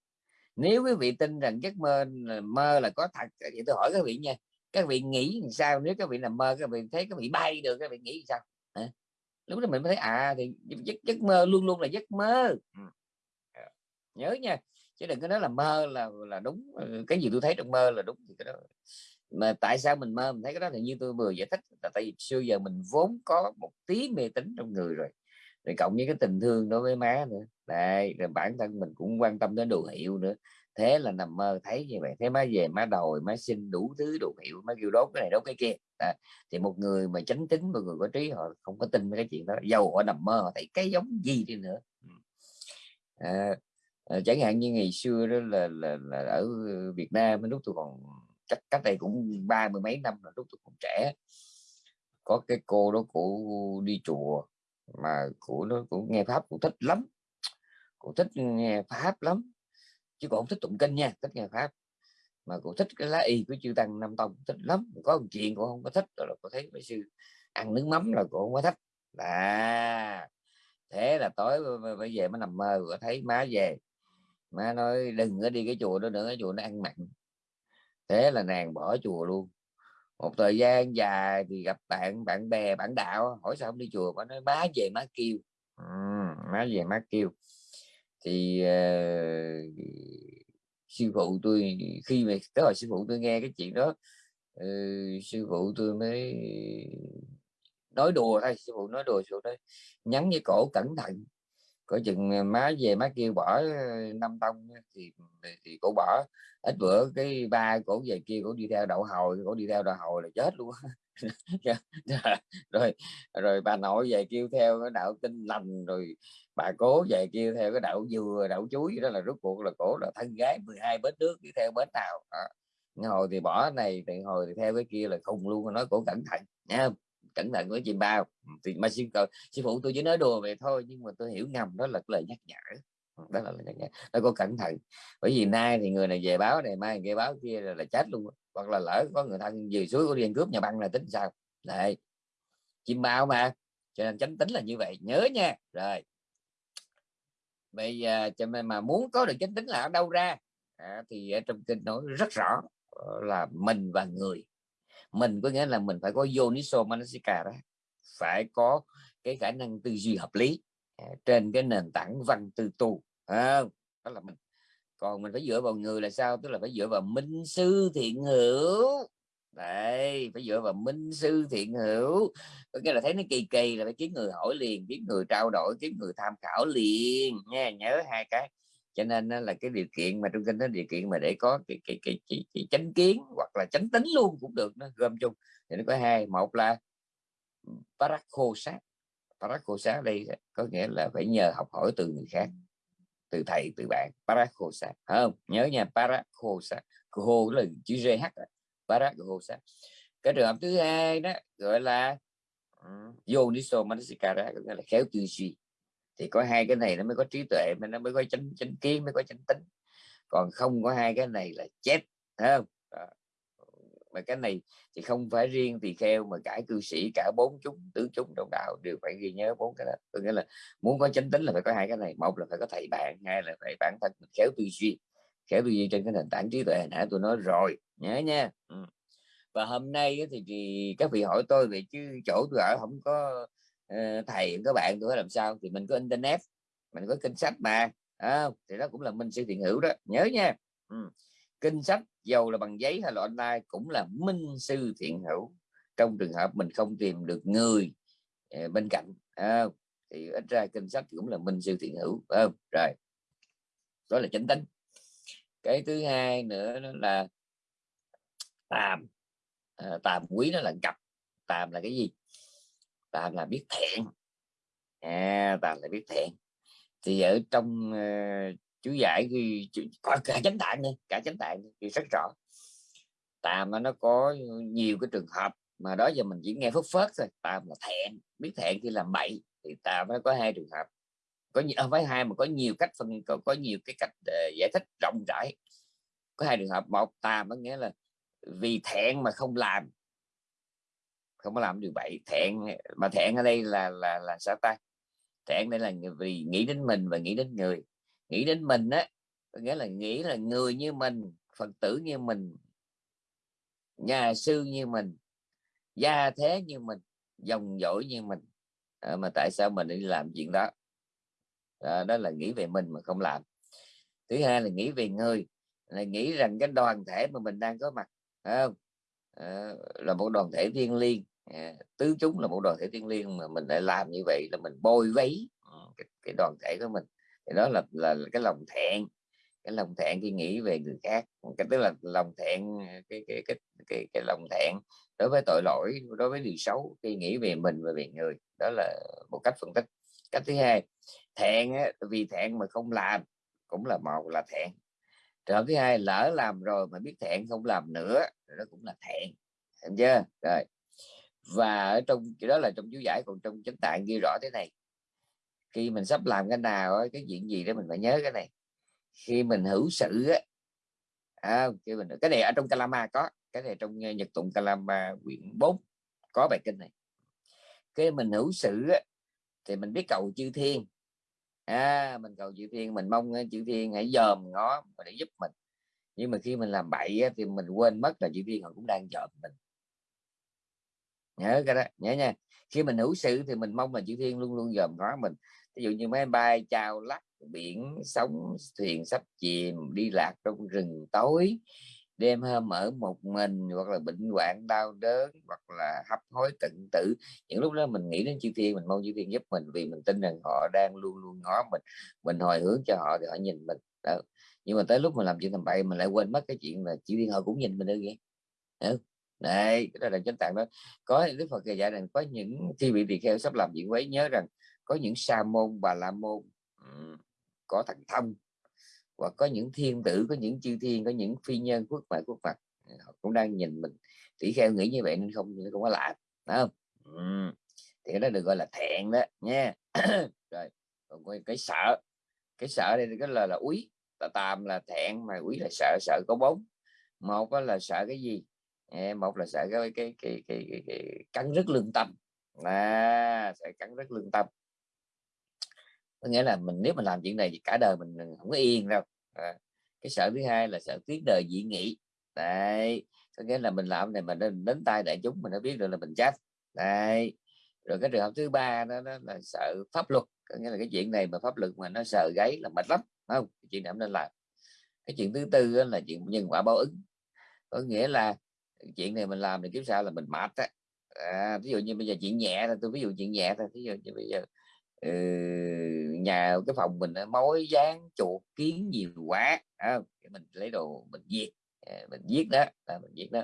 Nếu quý vị tin rằng giấc mơ mơ là có thật thì tôi hỏi các vị nha các vị nghĩ sao? Nếu các vị nằm mơ các vị thấy các vị bay được các vị nghĩ sao? Hả? lúc đó mình mới thấy à thì giấc, giấc mơ luôn luôn là giấc mơ. Ừ. Nhớ nha chứ đừng có nói là mơ là là đúng cái gì tôi thấy trong mơ là đúng thì cái đó mà tại sao mình mơ? Mình thấy cái đó thì như tôi vừa giải thích là tại vì xưa giờ mình vốn có một tí mê tín trong người rồi. Rồi cộng với cái tình thương đối với má nữa. Đây rồi bản thân mình cũng quan tâm đến đồ hiệu nữa. Thế là nằm mơ thấy như vậy. Thế má về má đòi má xin đủ thứ đồ hiệu má kêu đốt cái này đốt cái kia. À, thì một người mà chánh tính một người có trí họ không có tin cái chuyện đó. Dầu họ nằm mơ họ thấy cái giống gì đi nữa. Ừ. À, à, chẳng hạn như ngày xưa đó là, là, là ở Việt Nam lúc tôi còn cách cách đây cũng ba mươi mấy năm là lúc tôi còn trẻ, có cái cô đó của đi chùa mà của nó cũng nghe pháp cũng thích lắm cũng thích nghe pháp lắm, chứ còn không thích tụng kinh nha, thích nghe pháp. Mà cũng thích cái lá y của chư tăng nam tông thích lắm. Có một chuyện cũng không có thích rồi là có thấy mấy sư ăn nước mắm là cũng không có thích. À thế là tối bây giờ mới nằm mơ có thấy má về. Má nói, đừng có đi cái chùa đó nữa cái chùa nó ăn mặn thế là nàng bỏ chùa luôn. Một thời gian dài thì gặp bạn bạn bè bạn đạo hỏi sao không đi chùa mà nói má về má kêu. Ừ, má về má kêu. Thì uh, sư phụ tôi khi mà tới hồi sư phụ tôi nghe cái chuyện đó uh, sư phụ tôi mới nói đùa thôi sư phụ nói đùa sư phụ nói nhắn với cổ cẩn thận có chừng ờ, má về má kêu bỏ ờ, năm tông thì thì cổ bỏ. Ít bữa cái ba cổ về kia cổ đi theo đậu hồi, cổ đi theo đậu hồi là chết luôn rồi rồi bà nội về kêu theo cái đạo tinh lành, rồi bà cố về kêu theo cái đạo dừa, đạo chuối đó, là rốt cuộc là cổ là thân gái 12 bến nước đi theo bến nào. Đó. hồi thì bỏ này, thì hồi thì theo cái kia là khùng luôn, nói cổ cẩn thận nha cẩn thận với chim bao. Ừ, thì mà sư, sư phụ tôi chỉ nói đùa vậy thôi nhưng mà tôi hiểu ngầm đó là lời nhắc nhở. Ừ, đó là lời nhắc nhở. Nó có cẩn thận. Bởi vì nay thì người này về báo này mai người báo kia là, là chết luôn hoặc là lỡ có người thân về suối có đi cướp nhà băng là tính sao? Đấy. Chim bao mà. Cho nên chánh tính là như vậy. Nhớ nha. Rồi. Bây giờ cho nên mà muốn có được chánh tính là ở đâu ra? À, thì ở trong kinh nói rất rõ ờ, là mình và người mình có nghĩa là mình phải có yoniso đó phải có cái khả năng tư duy hợp lý à, trên cái nền tảng văn tư tu à, đó là mình. Còn mình phải dựa vào người là sao? Tức là phải dựa vào minh sư thiện hữu. Đấy phải dựa vào minh sư thiện hữu. Có nghĩa là thấy nó kỳ kỳ là phải kiếm người hỏi liền kiếm người trao đổi kiếm người tham khảo liền nha nhớ hai cái cho nên là cái điều kiện mà trong kinh đó điều kiện mà để có cái cái cái, cái, cái chánh kiến hoặc là chánh tính luôn cũng được nó gom chung. Thì nó có hai một là parakho sát parakho sát đây có nghĩa là phải nhờ học hỏi từ người khác từ thầy từ bạn. Parakho sát không? Nhớ nha parakho sát khô là chữ gh parakho sát cái trường hợp thứ hai đó gọi là ừ, yoniso manasikara có nghĩa là khéo tư duy thì có hai cái này nó mới có trí tuệ mà nó mới có chánh chánh kiến mới có chánh tính. Còn không có hai cái này là chết không? Đó. mà cái này thì không phải riêng tỳ kheo mà cả cư sĩ cả bốn chúng tứ chúng đồng đạo đều phải ghi nhớ bốn cái đó. Có nghĩa là muốn có chánh tính là phải có hai cái này. Một là phải có thầy bạn hai là phải bản thân mình khéo tư duy. Khéo tư duy trên cái nền tảng trí tuệ nãy tôi nói rồi. Nhớ nha. Ừ. và hôm nay thì, thì các vị hỏi tôi về chứ chỗ tôi ở không có Ờ, thầy các bạn tôi làm sao thì mình có internet mình có kinh sách mà. À, thì đó cũng là minh sư thiện hữu đó nhớ nha. Ừ. kinh sách dầu là bằng giấy hay là online cũng là minh sư thiện hữu. Trong trường hợp mình không tìm được người ờ, bên cạnh à, thì ít ra kinh sách cũng là minh sư thiện hữu không? Rồi. Đó là chánh tính cái thứ hai nữa đó là tàm. À, tàm quý nó là gặp. Tàm là cái gì? Ta là biết thiện, à, ta là biết thiện. thì ở trong uh, chú giải ghi có cả chánh tạng đi, cả chánh tạng thì rất rõ. Tạm nó có nhiều cái trường hợp mà đó giờ mình chỉ nghe phất phớt thôi. Tạm là thẹn biết thẹn khi làm bậy. Thì tạm nó có hai trường hợp. Có không phải hai mà có nhiều cách phân có, có nhiều cái cách uh, giải thích rộng rãi. Có hai trường hợp. Một tạm có nghĩa là vì thẹn mà không làm không có làm điều bậy. Thẹn mà thẹn ở đây là là là sao ta? Thẹn đây là vì nghĩ đến mình và nghĩ đến người. Nghĩ đến mình á nghĩa là nghĩ là người như mình phật tử như mình nhà sư như mình gia thế như mình dòng dõi như mình. À, mà tại sao mình đi làm chuyện đó? À, đó là nghĩ về mình mà không làm. Thứ hai là nghĩ về người là nghĩ rằng cái đoàn thể mà mình đang có mặt không? À, là một đoàn thể thiên liêng. Ờ, tứ chúng là một đoàn thể thiên liêng mà mình lại làm như vậy là mình bôi vấy ờ, cái, cái đoàn thể của mình. Thì đó là, là là cái lòng thẹn cái lòng thẹn khi nghĩ về người khác. Cái tức là lòng thẹn cái cái cái cái, cái lòng thẹn đối với tội lỗi đối với điều xấu khi nghĩ về mình và về người. Đó là một cách phân tích. Cách thứ hai thẹn vì thẹn mà không làm cũng là một là thẹn. Trường thứ hai lỡ làm rồi mà biết thẹn không làm nữa đó cũng là thẹn. Hiểu chưa? Rồi và ở trong cái đó là trong chú giải còn trong chánh tạng ghi rõ thế này. Khi mình sắp làm cái nào cái chuyện gì đó mình phải nhớ cái này. Khi mình hữu sự á à, khi mình cái này ở trong Kalama có cái này trong ờ, Nhật tụng Kalama quyển 4 có bài kinh này. Khi mình hữu sự á, thì mình biết cầu chư thiên. À, mình cầu chư thiên mình mong ờ, chư thiên hãy dòm ngó để giúp mình. Nhưng mà khi mình làm bậy á, thì mình quên mất là chư thiên họ cũng đang dòm mình nhớ cái đó, nhớ nha. Khi mình hữu sự thì mình mong là chư thiên luôn luôn dòm ngó mình. Ví dụ như máy bay chào lắc, biển sóng, thuyền sắp chìm, đi lạc trong rừng tối, đêm hôm ở một mình, hoặc là bệnh hoạn, đau đớn, hoặc là hấp hối, tận tử. Những lúc đó mình nghĩ đến chư thiên, mình mong chư thiên giúp mình vì mình tin rằng họ đang luôn luôn ngó mình. Mình hồi hướng cho họ thì họ nhìn mình. Đó. nhưng mà tới lúc mình làm chuyện thầm bậy, mình lại quên mất cái chuyện là chư thiên họ cũng nhìn mình nữa kìa đây đó là chánh tạng đó. Có đức phật dạy rằng có những khi bị tỳ kheo sắp làm chuyện quấy nhớ rằng có những sa môn bà la môn có thần thông hoặc có những thiên tử có những chư thiên có những phi nhân quốc mại quốc phật. Họ cũng đang nhìn mình. Tỷ kheo nghĩ như vậy nên không không có lạ phải không? Ừ. thì cái đó được gọi là thẹn đó nha. Rồi còn cái, cái sợ. Cái sợ đây cái là là úy. Tà tàm là thẹn mà úy là sợ sợ có bốn một là sợ cái gì? Một là sợ cái cái cái cái, cái, cái cắn rất lương tâm. À, sẽ cắn rất lương tâm. Có nghĩa là mình nếu mình làm chuyện này thì cả đời mình không có yên đâu. À, cái sợ thứ hai là sợ tiếng đời dị nghị. Đấy có nghĩa là mình làm này mình đến, đến tay đại chúng mình đã biết được là mình chết. Đấy rồi cái trường hợp thứ ba đó, đó là sợ pháp luật. Có nghĩa là cái chuyện này mà pháp luật mà nó sợ gáy là mệt lắm không? Cái chuyện này không nên làm. Cái chuyện thứ tư là chuyện nhân quả báo ứng. Có nghĩa là chuyện này mình làm thì kiếm sao là mình mệt á. À, ví dụ như bây giờ chuyện nhẹ thôi tôi ví dụ chuyện nhẹ thôi ví dụ như bây giờ ừ, nhà cái phòng mình mối dán chuột kiến nhiều quá à, mình lấy đồ mình diệt à, mình giết đó là mình giết đó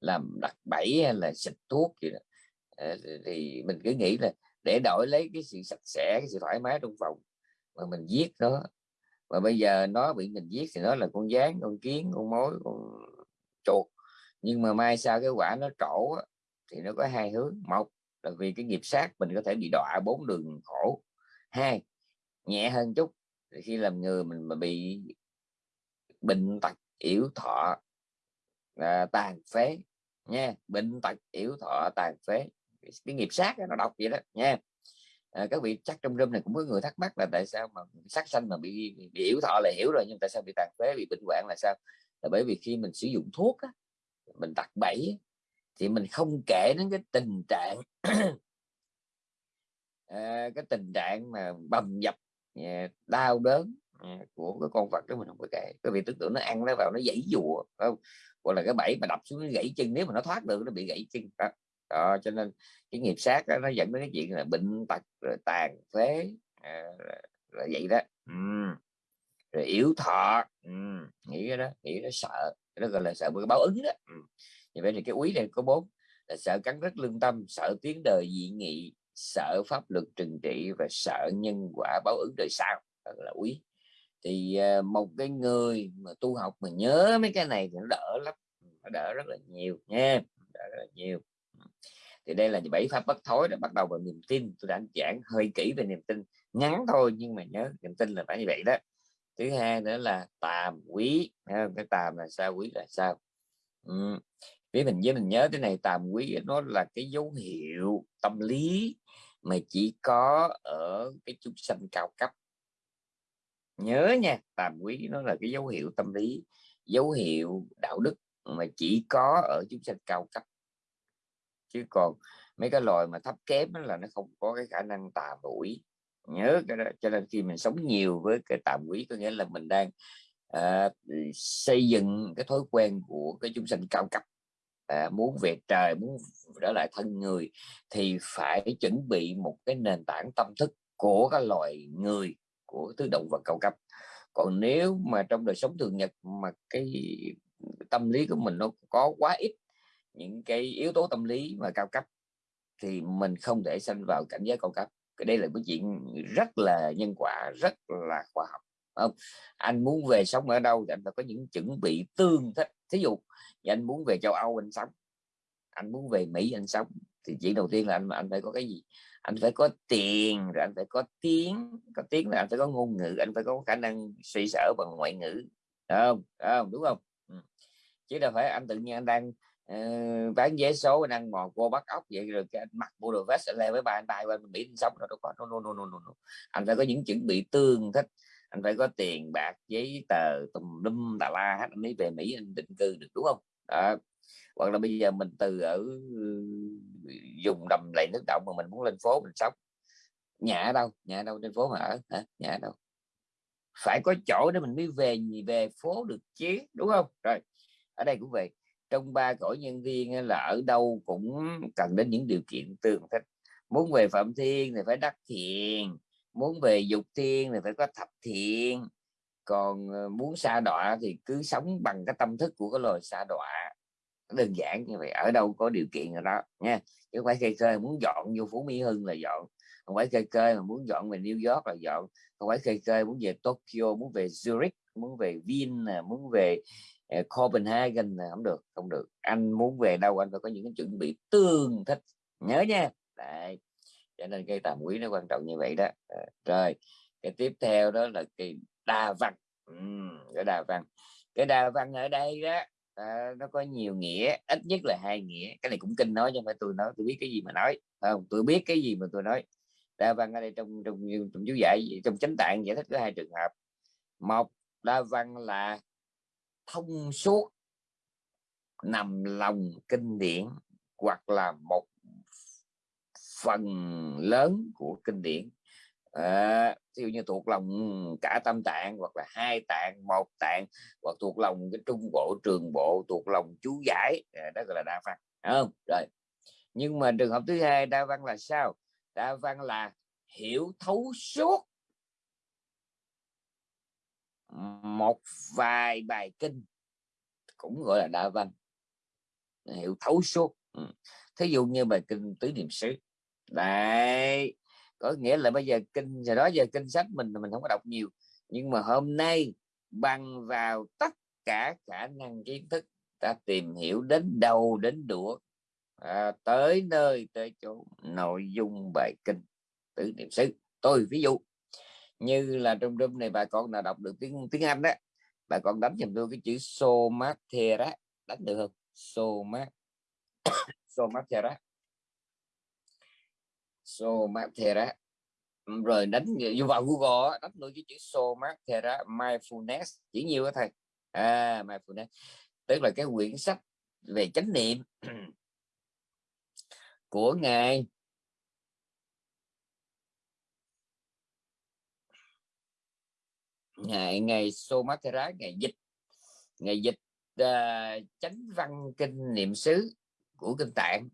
làm đặt bẫy hay là xịt thuốc gì đó. À, thì mình cứ nghĩ là để đổi lấy cái sự sạch sẽ cái sự thoải mái trong phòng mà mình giết nó. Và bây giờ nó bị mình giết thì nó là con gián con kiến con mối con chuột nhưng mà mai sau cái quả nó trổ thì nó có hai hướng. Một là vì cái nghiệp sát mình có thể bị đọa bốn đường khổ. Hai nhẹ hơn chút thì khi làm người mình mà bị bệnh tật yếu thọ à, tàn phế nha. Bệnh tật yếu thọ tàn phế. Cái nghiệp sát nó độc vậy đó nha. À, các vị chắc trong room này cũng có người thắc mắc là tại sao mà sát sanh mà bị, bị, bị yếu thọ là hiểu rồi nhưng tại sao bị tàn phế bị bệnh hoạn là sao? Là bởi vì khi mình sử dụng thuốc á, mình đặt bẫy thì mình không kể đến cái tình trạng à, cái tình trạng mà bầm dập à, đau đớn à, của cái con vật đó mình không có kể. Cái vì tưởng tượng nó ăn nó vào nó dãy dùa không? Hoặc là cái bẫy mà đập xuống nó gãy chân nếu mà nó thoát được nó bị gãy chân. Đó, đó cho nên cái nghiệp sát đó, nó dẫn đến cái chuyện là bệnh tật rồi tàn phế à, là vậy đó. Ừ. rồi yếu thọ. Ừ. nghĩ đó nghĩ nó sợ nó gọi là sợ cái báo ứng đó. Ừ. như vậy thì cái úy này có bốn là sợ cắn rứt lương tâm sợ tiếng đời dị nghị sợ pháp luật trừng trị và sợ nhân quả báo ứng đời sau. Đó là úy thì uh, một cái người mà tu học mà nhớ mấy cái này thì nó đỡ lắm. Nó đỡ rất là nhiều nha đỡ rất là nhiều. Thì đây là bảy pháp bất thối đã bắt đầu bằng niềm tin. Tôi đã giảng hơi kỹ về niềm tin ngắn thôi nhưng mà nhớ niềm tin là phải như vậy đó thứ hai nữa là tàm quý cái tàm là sao, quý là sao? Ừ. với mình với mình nhớ cái này, tàm quý nó là cái dấu hiệu tâm lý mà chỉ có ở cái chúng sanh cao cấp. Nhớ nha, tàm quý nó là cái dấu hiệu tâm lý, dấu hiệu đạo đức mà chỉ có ở chúng sanh cao cấp. Chứ còn mấy cái loài mà thấp kém là nó không có cái khả năng tà mũi nhớ cái đó. Cho nên khi mình sống nhiều với cái tạm quý có nghĩa là mình đang à, xây dựng cái thói quen của cái chúng sinh cao cấp. À, muốn về trời muốn trở lại thân người thì phải chuẩn bị một cái nền tảng tâm thức của các loài người của thứ động vật cao cấp. Còn nếu mà trong đời sống thường nhật mà cái tâm lý của mình nó có quá ít những cái yếu tố tâm lý mà cao cấp thì mình không thể sanh vào cảnh giới cao cấp cái đây là cái chuyện rất là nhân quả, rất là khoa học không? Anh muốn về sống ở đâu thì anh phải có những chuẩn bị tương thích. Thí dụ anh muốn về châu Âu anh sống, anh muốn về Mỹ anh sống, thì chuyện đầu tiên là anh anh phải có cái gì? Anh phải có tiền, rồi anh phải có tiếng. Có tiếng là anh phải có ngôn ngữ, anh phải có khả năng suy sở bằng ngoại ngữ đúng không? Đúng không? Ừ. Chứ đâu phải anh tự nhiên anh đang uh, bán vé số đang mò cô bắt ốc vậy rồi cái anh mặc bộ đồ vest lê với ba anh bay qua mỹ sống rồi đâu có. No, no, no, no, no. anh phải có những chuẩn bị tương thích. Anh phải có tiền bạc giấy tờ tùm lum tà la hết. Anh mới về mỹ anh định cư được đúng không? Đó. hoặc là bây giờ mình từ ở ừ, dùng đầm lầy nước động mà mình muốn lên phố mình sống. Nhà ở đâu? Nhà ở đâu trên phố mà ở? Hả? Nhà ở đâu? Phải có chỗ để mình mới về về phố được chứ đúng không? Rồi ở đây cũng vậy trong ba cõi nhân viên là ở đâu cũng cần đến những điều kiện tương thích. Muốn về phạm thiên thì phải đắc thiền muốn về dục thiên thì phải có thập thiện. Còn ờ, muốn xa đọa thì cứ sống bằng cái tâm thức của cái loài xa đọa. Đơn giản như vậy, ở đâu có điều kiện rồi đó, nha. Chứ không phải cây cơ muốn dọn vô phú mỹ hưng là dọn, không phải cây cơ mà muốn dọn về new york là dọn, không phải cây cơ muốn về tokyo, muốn về zurich, muốn về vin muốn về Ờ, Copenhagen là không được không được. Anh muốn về đâu anh phải có những cái chuẩn bị tương thích. Nhớ nha. Đấy. cho nên cây tàm quý nó quan trọng như vậy đó. Ờ, rồi cái tiếp theo đó là kỳ đa văn. Ừ, cái đa văn. Cái đa văn ở đây đó à, nó có nhiều nghĩa ít nhất là hai nghĩa. Cái này cũng kinh nói nhưng mà tôi nói tôi biết cái gì mà nói. Không tôi biết cái gì mà tôi nói. Đa văn ở đây trong trong trong chú giải trong chánh tạng giải thích có hai trường hợp. Một đa văn là thông suốt nằm lòng kinh điển hoặc là một phần lớn của kinh điển. À, ví dụ như thuộc lòng cả tâm tạng hoặc là hai tạng một tạng hoặc thuộc lòng cái trung bộ trường bộ thuộc lòng chú giải à, đó gọi là đa văn không? Rồi. Nhưng mà trường hợp thứ hai đa văn là sao? Đa văn là hiểu thấu suốt một vài bài kinh cũng gọi là đa văn hiểu thấu suốt. Ừ. thí dụ như bài kinh tứ niệm xứ. Đấy có nghĩa là bây giờ kinh giờ đó giờ kinh sách mình mình không có đọc nhiều nhưng mà hôm nay bằng vào tất cả khả năng kiến thức ta tìm hiểu đến đầu đến đũa à, tới nơi tới chỗ nội dung bài kinh tứ niệm xứ. Tôi ví dụ như là trong room này bà con nào đọc được tiếng tiếng Anh đó bà con đánh giùm tôi cái chữ somatera, đánh được không? Somat somatera. Somatera. Ừ, rồi đánh vô vào Google đánh luôn cái chữ somatera, mindfulness. Chỉ nhiều đó thầy à mindfulness. Tức là cái quyển sách về chánh niệm của ngài. Ngày ngày Somatera ngày dịch. Ngày dịch uh, chánh văn kinh niệm xứ của kinh tạng.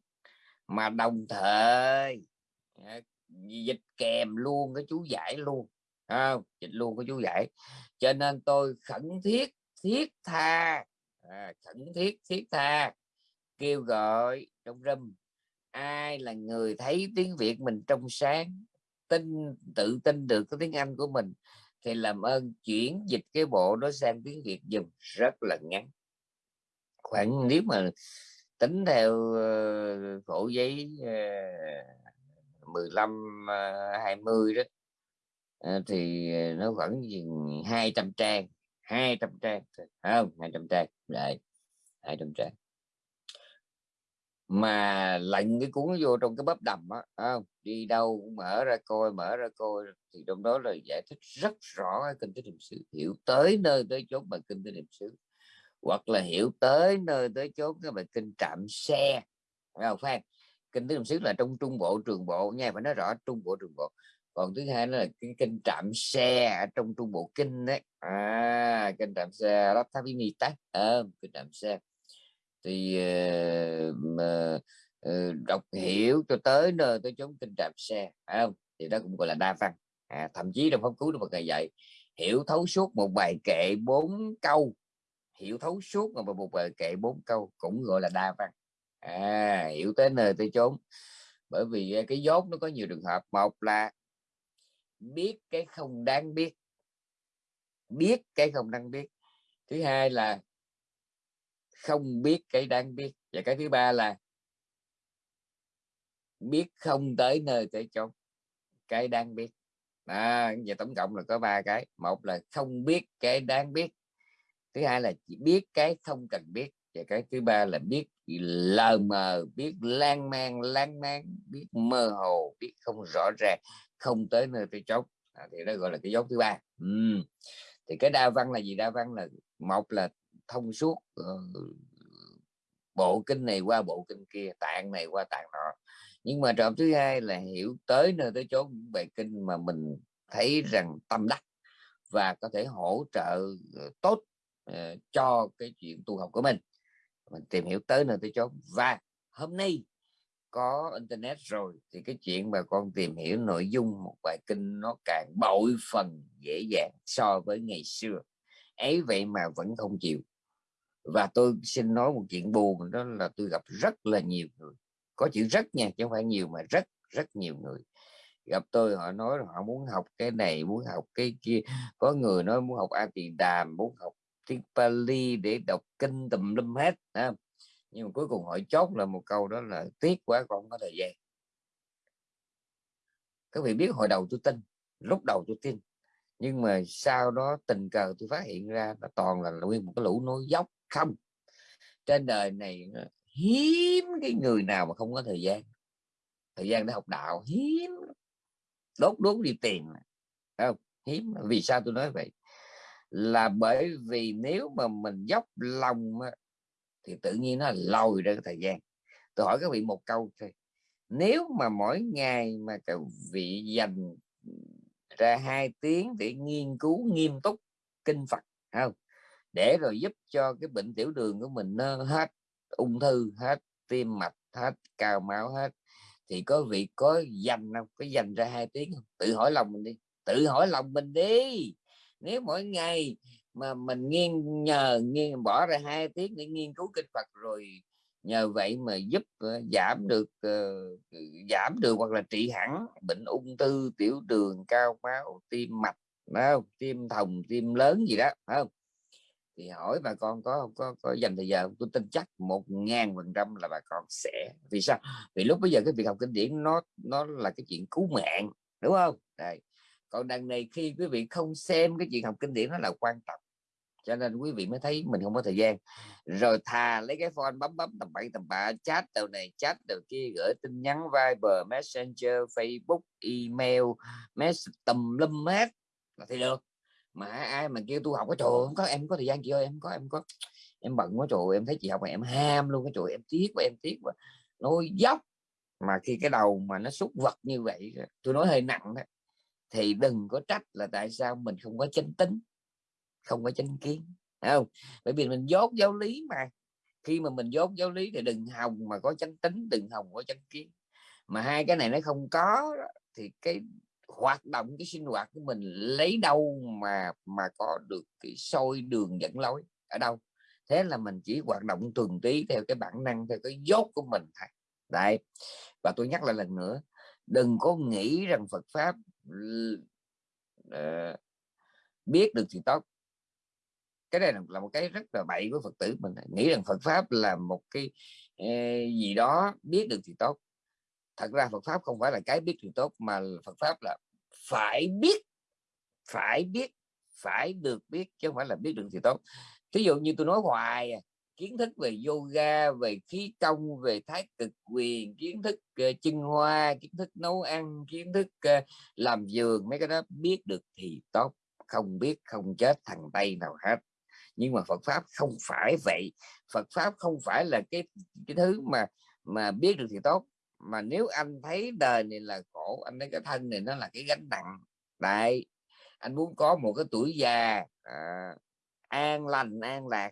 Mà đồng thời uh, dịch kèm luôn cái chú giải luôn à, dịch luôn cái chú giải. Cho nên tôi khẩn thiết thiết tha à, khẩn thiết thiết tha kêu gọi trong râm ai là người thấy tiếng việt mình trong sáng tin tự tin được cái tiếng anh của mình thì làm ơn chuyển dịch cái bộ đó sang tiếng việt dùm rất là ngắn. Khoảng nếu mà tính theo ờ, khổ giấy ờ, 15 20 ờ, đó thì nó khoảng 200 trang 200 trang không 200 trang lại 200 trang mà lạnh cái cuốn vô trong cái bắp đầm á không? Đi đâu cũng mở ra coi mở ra coi thì trong đó là giải thích rất rõ cái kinh tế niệm xứ hiểu tới nơi tới chốn bài kinh tế niệm xứ hoặc là hiểu tới nơi tới chốn cái bài kinh trạm xe không? Phan kinh tế niệm xứ là trong trung bộ trường bộ nha phải nói rõ trung bộ trường bộ. Còn thứ hai là cái kinh trạm xe ở trong trung bộ kinh đấy à kinh trạm xe lắp tháp mi tát à, kinh trạm xe thì uh, uh, đọc hiểu cho tới nơi tới chốn kinh trạng xe phải không? Thì đó cũng gọi là đa văn. À, thậm chí trong pháp cứu được một ngày dạy hiểu thấu suốt một bài kệ bốn câu. Hiểu thấu suốt mà một bài kệ bốn câu cũng gọi là đa văn. À, hiểu tới nơi tới chốn. Bởi vì ờ, cái dốt nó có nhiều trường hợp. Một là biết cái không đáng biết. Biết cái không đáng biết. Thứ hai là không biết cái đang biết. Và cái thứ ba là biết không tới nơi tới chốn. Cái đang biết. À, và tổng cộng là có ba cái. Một là không biết cái đang biết. Thứ hai là chỉ biết cái không cần biết. Và cái thứ ba là biết lờ mờ biết lan man lan man biết mơ hồ biết không rõ ràng không tới nơi tới chốn. À, thì đó gọi là cái dấu thứ ba. Ừ. thì cái đa văn là gì? Đa văn là một là thông suốt ờ, bộ kinh này qua bộ kinh kia, tạng này qua tạng nọ. Nhưng mà trọng thứ hai là hiểu tới nơi tới chốn những bài kinh mà mình thấy rằng tâm đắc và có thể hỗ trợ ờ, tốt ờ, cho cái chuyện tu học của mình. Mình tìm hiểu tới nơi tới chốn. Và hôm nay có internet rồi thì cái chuyện mà con tìm hiểu nội dung một bài kinh nó càng bội phần dễ dàng so với ngày xưa. Ấy vậy mà vẫn không chịu và tôi xin nói một chuyện buồn, đó là tôi gặp rất là nhiều người. Có chữ rất nha, chứ không phải nhiều, mà rất rất nhiều người. Gặp tôi, họ nói họ muốn học cái này, muốn học cái kia. Có người nói muốn học a tỳ đàm muốn học tiếng Pali để đọc kinh tùm lum hết à. nhưng mà cuối cùng họ chốt là một câu đó là, tiếc quá con không có thời gian. Các vị biết hồi đầu tôi tin, lúc đầu tôi tin. Nhưng mà sau đó tình cờ tôi phát hiện ra là toàn là nguyên một cái lũ nói dốc không. Trên đời này ờ, hiếm cái người nào mà không có thời gian. Thời gian để học đạo, hiếm đốt đốt đi tiền không? Hiếm vì sao tôi nói vậy? Là bởi vì nếu mà mình dốc lòng thì tự nhiên nó lòi ra cái thời gian. Tôi hỏi các vị một câu thôi. Nếu mà mỗi ngày mà các vị dành ra hai tiếng để nghiên cứu nghiêm túc kinh Phật không? Để rồi giúp cho cái bệnh tiểu đường của mình nó hết ung thư hết tim mạch hết cao máu hết. Thì có vị có dành không? Có dành ra hai tiếng không? Tự hỏi lòng mình đi. Tự hỏi lòng mình đi. Nếu mỗi ngày mà mình nghiêng nhờ nghiêng bỏ ra hai tiếng để nghiên cứu kinh Phật rồi nhờ vậy mà giúp uh, giảm được uh, giảm được hoặc là trị hẳn bệnh ung thư tiểu đường cao máu tim mạch không? tim thòng tim lớn gì đó không? Thì hỏi bà con có có có dành thời giờ tôi tin chắc một ngàn phần trăm là bà con sẽ. Vì sao? Vì lúc bây giờ cái việc học kinh điển nó nó là cái chuyện cứu mạng, đúng không? Đây. Còn đằng này khi quý vị không xem cái chuyện học kinh điển nó là quan trọng. Cho nên quý vị mới thấy mình không có thời gian. Rồi thà lấy cái phone bấm bấm tầm bậy tầm bạ, chat đầu này, chat đầu kia, gửi tin nhắn, Viber, Messenger, Facebook, email message tầm lum hết là thì được mà ai mà kêu tôi học cái trời, không có, em có thời gian chị ơi, em có em có. Em bận quá trời, em thấy chị học mà em ham luôn cái trời, em tiếc và em tiếc và nói dốc. Mà khi cái đầu mà nó xúc vật như vậy, tôi nói hơi nặng đó, thì đừng có trách là tại sao mình không có chánh tính, không có chánh kiến không? Bởi vì mình dốt giáo lý mà. Khi mà mình dốt giáo lý thì đừng hòng mà có chánh tính, đừng hòng có chánh kiến. Mà hai cái này nó không có thì cái hoạt động cái sinh hoạt của mình lấy đâu mà mà có được cái sôi đường dẫn lối ở đâu. Thế là mình chỉ hoạt động tuần tí theo cái bản năng theo cái dốt của mình thôi. Đấy. Và tôi nhắc lại lần nữa đừng có nghĩ rằng Phật pháp uh, biết được thì tốt. Cái này là một cái rất là bậy của Phật tử mình nghĩ rằng Phật pháp là một cái uh, gì đó biết được thì tốt thật ra Phật pháp không phải là cái biết thì tốt mà Phật pháp là phải biết phải biết phải được biết chứ không phải là biết được thì tốt. Ví dụ như tôi nói hoài à, kiến thức về yoga về khí công về thái cực quyền kiến thức ờ, uh, chân hoa kiến thức nấu ăn kiến thức uh, làm giường mấy cái đó biết được thì tốt. Không biết không chết thằng tây nào hết. Nhưng mà Phật pháp không phải vậy. Phật pháp không phải là cái cái thứ mà mà biết được thì tốt mà nếu anh thấy đời này là khổ anh thấy cái thân này nó là cái gánh nặng đấy anh muốn có một cái tuổi già à, an lành an lạc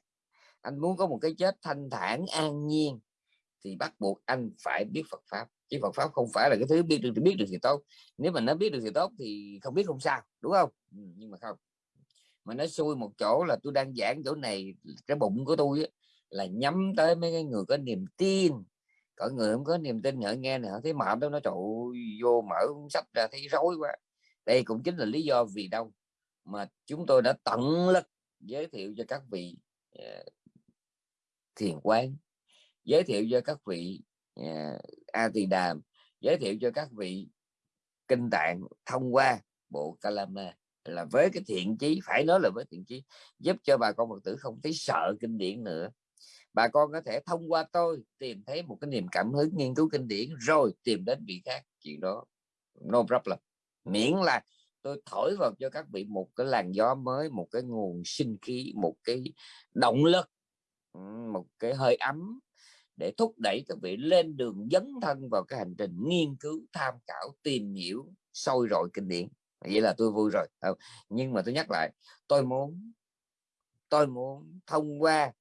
anh muốn có một cái chết thanh thản an nhiên thì bắt buộc anh phải biết Phật pháp. Chứ Phật pháp không phải là cái thứ biết được thì biết được thì tốt. Nếu mà nó biết được thì tốt thì không biết không sao đúng không? Ừ, nhưng mà không. Mà nó xui một chỗ là tôi đang giảng chỗ này cái bụng của tôi là nhắm tới mấy cái người có niềm tin cỡ người không có niềm tin họ nghe này họ thấy mệt đâu nó trụ vô mở sách ra thấy rối quá. Đây cũng chính là lý do vì đâu mà chúng tôi đã tận lực giới thiệu cho các vị uh, thiền quán giới thiệu cho các vị uh, a tỳ đàm giới thiệu cho các vị kinh tạng thông qua bộ kalama là với cái thiện chí phải nói là với thiện chí giúp cho bà con phật tử không thấy sợ kinh điển nữa bà con có thể thông qua tôi tìm thấy một cái niềm cảm hứng nghiên cứu kinh điển rồi tìm đến vị khác. Chuyện đó no problem. Miễn là tôi thổi vào cho các vị một cái làn gió mới, một cái nguồn sinh khí, một cái động lực một cái hơi ấm để thúc đẩy các vị lên đường dấn thân vào cái hành trình nghiên cứu, tham khảo, tìm hiểu sôi rồi kinh điển. Vậy là tôi vui rồi. Ờ, nhưng mà tôi nhắc lại, tôi muốn tôi muốn thông qua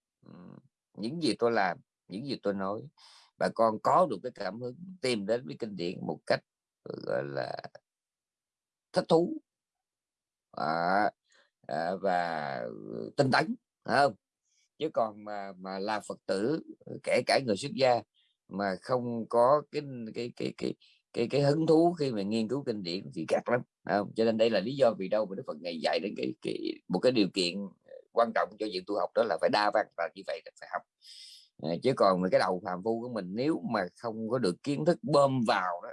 những gì tôi làm những gì tôi nói. Bà con có được cái cảm hứng tìm đến với kinh điển một cách gọi là thích thú. À, à, và ừ, tinh tấn không? Chứ còn mà mà là phật tử kể cả người xuất gia mà không có cái cái cái cái cái cái hứng thú khi mà nghiên cứu kinh điển thì gạt lắm không? cho nên đây là lý do vì đâu mà đức phật ngày dạy đến cái, cái một cái điều kiện quan trọng cho việc tu học đó là phải đa văn và như vậy là phải học. Ờ, chứ còn cái đầu phàm phu của mình nếu mà không có được kiến thức bơm vào đó,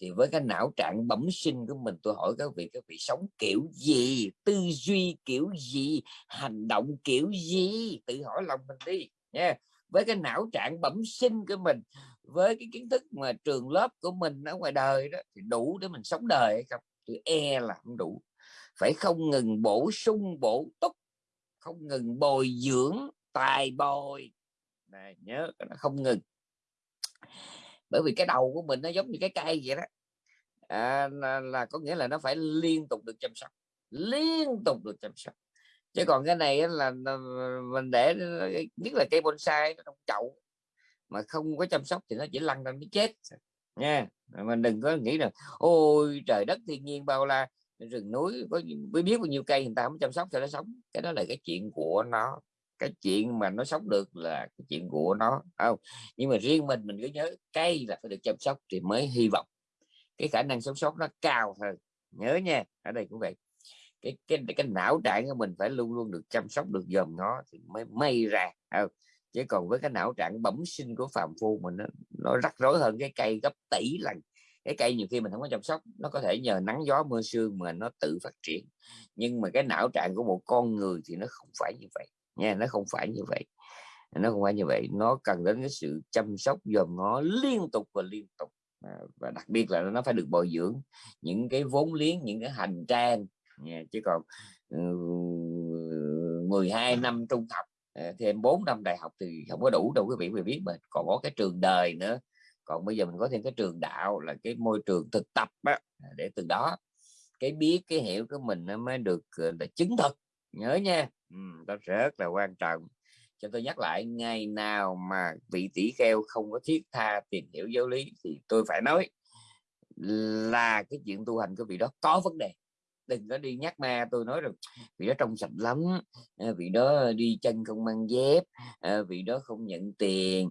thì với cái não trạng bẩm sinh của mình, tôi hỏi các vị các vị sống kiểu gì, tư duy kiểu gì, hành động kiểu gì? Tự hỏi lòng mình đi, nha. Với cái não trạng bẩm sinh của mình, với cái kiến thức mà trường lớp của mình ở ngoài đời đó, thì đủ để mình sống đời hay không? Tôi e là không đủ. Phải không ngừng bổ sung, bổ túc không ngừng bồi dưỡng tài bồi. Này, nhớ nó không ngừng. Bởi vì cái đầu của mình nó giống như cái cây vậy đó. À, là, là có nghĩa là nó phải liên tục được chăm sóc liên tục được chăm sóc. Chứ còn cái này là, mình để nhất là cây bonsai nó trong chậu mà không có chăm sóc thì nó chỉ lăn ra nó chết. Nha mình đừng có nghĩ là ôi trời đất thiên nhiên bao la rừng núi có mới biết bao nhiêu cây người ta không chăm sóc cho nó sống. Cái đó là cái chuyện của nó. Cái chuyện mà nó sống được là cái chuyện của nó. Không? Nhưng mà riêng mình mình cứ nhớ cây là phải được chăm sóc thì mới hy vọng. Cái khả năng sống sót nó cao hơn. Nhớ nha ở đây cũng vậy. Cái cái cái não trạng của mình phải luôn luôn được chăm sóc được dòm nó thì mới may ra không? chứ còn với cái não trạng bẩm sinh của phàm phu mình nó, nó rắc rối hơn cái cây gấp tỷ lần cái cây nhiều khi mình không có chăm sóc, nó có thể nhờ nắng gió, mưa sương mà nó tự phát triển nhưng mà cái não trạng của một con người thì nó không phải như vậy, nha, nó không phải như vậy nó không phải như vậy, nó cần đến cái sự chăm sóc dòm nó liên tục và liên tục à, và đặc biệt là nó phải được bồi dưỡng những cái vốn liếng, những cái hành trang, nha. chứ còn ừ, 12 năm trung học à, thêm 4 năm đại học thì không có đủ đâu quý vị, quý biết mà, còn có cái trường đời nữa còn bây giờ mình có thêm cái trường đạo là cái môi trường thực tập á, à, để từ đó cái biết cái hiểu của mình nó mới được là chứng thực. Nhớ nha. Ừ, đó rất là quan trọng. Cho tôi nhắc lại ngày nào mà vị tỷ kheo không có thiết tha tìm hiểu giáo lý thì tôi phải nói là cái chuyện tu hành của vị đó có vấn đề. Đừng có đi nhắc ma tôi nói rồi vị đó trong sạch lắm à, vị đó đi chân không mang dép à, vị đó không nhận tiền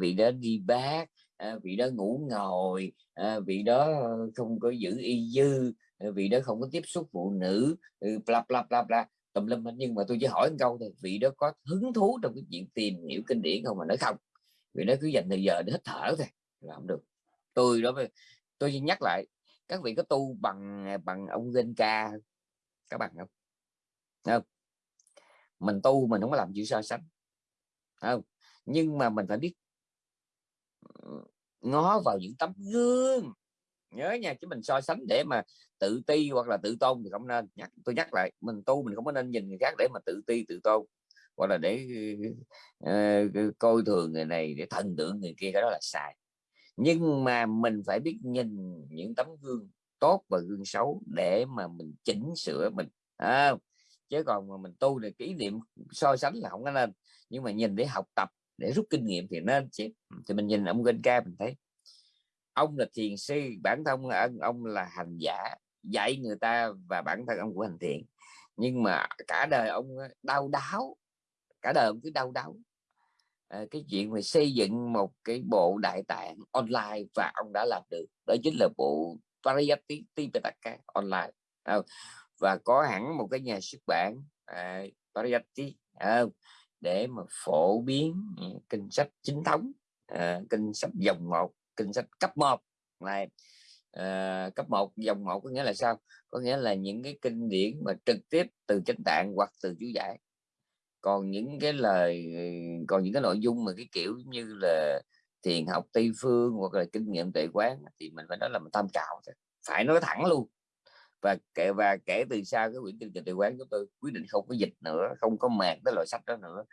vị đó đi bác Ờ, vị đó ngủ ngồi ờ, vị đó ờ, không có giữ y dư vị đó không có tiếp xúc phụ nữ ừ, bla bla bla bla tùm lum nhưng mà tôi chỉ hỏi một câu thôi, vị đó có hứng thú trong cái chuyện tìm hiểu kinh điển không mà nói không? Vị đó cứ dành thời giờ để hít thở thôi làm được. Tôi đó tôi chỉ nhắc lại các vị có tu bằng à, bằng ông Genka các bạn không? Không? Mình tu mình không có làm gì so sánh không? Nhưng mà mình phải biết ngó vào những tấm gương. Nhớ nha chứ mình so sánh để mà tự ti hoặc là tự tôn thì không nên. Nhắc tôi nhắc lại mình tu mình không có nên nhìn người khác để mà tự ti tự tôn. Hoặc là để uh, coi thường người này để thần tượng người kia cái đó là sai. Nhưng mà mình phải biết nhìn những tấm gương tốt và gương xấu để mà mình chỉnh sửa mình à, chứ còn mà mình tu thì kỷ niệm so sánh là không có nên. Nhưng mà nhìn để học tập để rút kinh nghiệm thì nên chứ thì mình nhìn ông ca mình thấy ông là thiền sư bản thân là ông, là hành giả dạy người ta và bản thân ông của hành thiện nhưng mà cả đời ông đau đáo cả đời ông cứ đau đáo. À, cái chuyện mà xây dựng một cái bộ đại tạng online và ông đã làm được đó chính là bộ Pariyati Tipitaka online. À, và có hẳn một cái nhà xuất bản à, Pariyati à, để mà phổ biến ừ, kinh sách chính thống à, kinh sách dòng một kinh sách cấp 1 này à, cấp 1 dòng 1 có nghĩa là sao? Có nghĩa là những cái kinh điển mà trực tiếp từ chánh tạng hoặc từ chú giải. Còn những cái lời còn những cái nội dung mà cái kiểu như là thiền học tây phương hoặc là kinh nghiệm tuệ quán thì mình phải nói là mình tham khảo phải nói thẳng luôn và kể và kể từ sau cái quyển kinh kịch tuệ quán chúng tôi quyết định không có dịch nữa không có mạc cái loại sách đó nữa.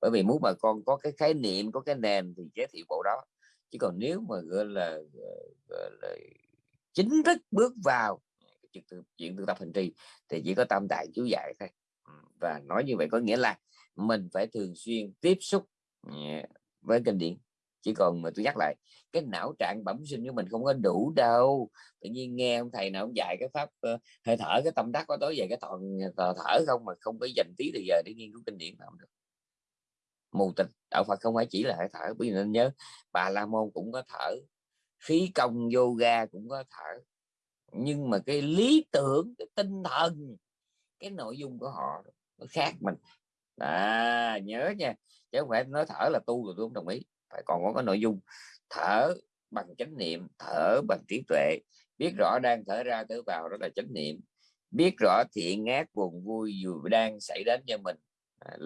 Bởi vì muốn bà con có cái khái niệm có cái nền thì giới thiệu bộ đó. Chứ còn nếu mà gọi là, gọi là chính thức bước vào chuyện tự, chuyện tự tập hành trì thì chỉ có tam đại chú dạy thôi. Và nói như vậy có nghĩa là mình phải thường xuyên tiếp xúc ừ, với kinh điển chỉ còn mà tôi nhắc lại cái não trạng bẩm sinh của mình không có đủ đâu. Tự nhiên nghe ông thầy nào ông dạy cái pháp uh, hơi thở cái tâm đắc có tối về cái toàn ờ, thở không mà không có dành tí thời giờ để nghiên cứu kinh điển làm được. Mù tịch đạo Phật không phải chỉ là hơi thở. Bởi vì nên nhớ bà La Môn cũng có thở khí công yoga cũng có thở. Nhưng mà cái lý tưởng cái tinh thần cái nội dung của họ nó khác mình. À nhớ nha. Chứ không phải nói thở là tu rồi tôi không đồng ý phải còn có cái nội dung thở bằng chánh niệm thở bằng trí tuệ. Biết rõ đang thở ra thở vào đó là chánh niệm. Biết rõ thiện ác buồn vui dù đang xảy đến cho mình. À,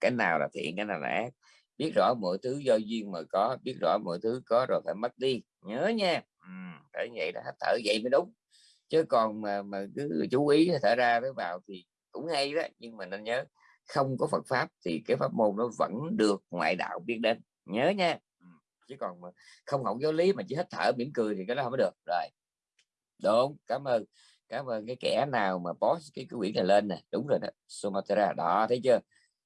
cái nào là thiện cái nào là ác. Biết rõ mọi thứ do duyên mà có biết rõ mọi thứ có rồi phải mất đi. Nhớ nha. Ừ, phải vậy đó thở vậy mới đúng. Chứ còn mà mà cứ chú ý thở ra thở vào thì cũng hay đó nhưng mà nên nhớ không có Phật pháp thì cái pháp môn nó vẫn được ngoại đạo biết đến nhớ nha. Ừ, chứ còn mà không học giáo lý mà chỉ hết thở mỉm cười thì cái đó không có được. Rồi. Đúng, cảm ơn. Cảm ơn cái kẻ nào mà post cái cái quyển này lên nè. Đúng rồi đó, Sumatra. Đó, thấy chưa?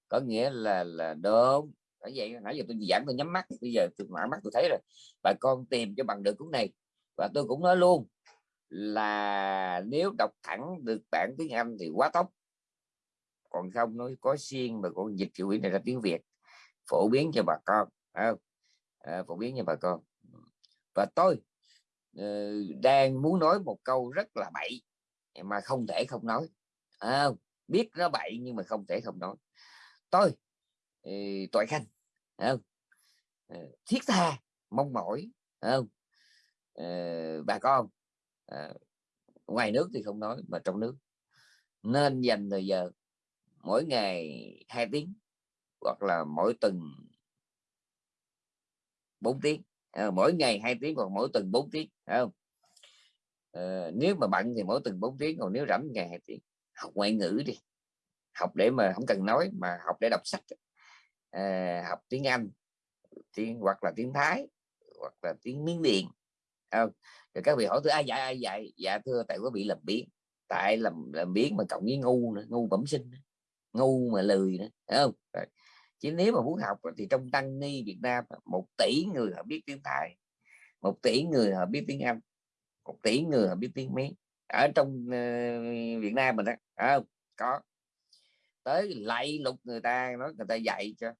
Có nghĩa là là đúng. Bởi vậy nãy giờ tôi giảng tôi nhắm mắt, bây giờ tôi mở mắt tôi thấy rồi. Bà con tìm cho bằng được cuốn này. Và tôi cũng nói luôn là nếu đọc thẳng được bản tiếng Anh thì quá tốt. Còn không nói có xiên mà còn dịch cái quyển này ra tiếng Việt, phổ biến cho bà con không? À, phổ biến cho bà con và tôi uh, đang muốn nói một câu rất là bậy mà không thể không nói à, biết nó bậy nhưng mà không thể không nói tôi uh, tội khanh không? Uh, thiết tha mong mỏi không? Uh, bà con uh, ngoài nước thì không nói mà trong nước nên dành thời giờ mỗi ngày hai tiếng hoặc là mỗi tuần 4 tiếng. À, mỗi ngày hai tiếng còn mỗi tuần 4 tiếng không? À, nếu mà bận thì mỗi tuần 4 tiếng còn nếu rảnh ngày hai tiếng. Học ngoại ngữ đi. Học để mà không cần nói mà học để đọc sách. À, học tiếng Anh tiếng hoặc là tiếng Thái hoặc là tiếng Miến Điện không? Rồi các vị hỏi tôi ai dạy ai dạy? Dạ thưa tại có bị làm biến tại làm làm biến mà cộng với ngu nữa ngu bẩm sinh ngu mà lười nữa Thấy không? Rồi chứ nếu mà muốn học thì trong tăng ni Việt Nam một tỷ người họ biết tiếng Thái một tỷ người họ biết tiếng Anh một tỷ người họ biết tiếng Mỹ ở trong uh, Việt Nam mình đó à, có. Tới lạy lục người ta nói người ta dạy cho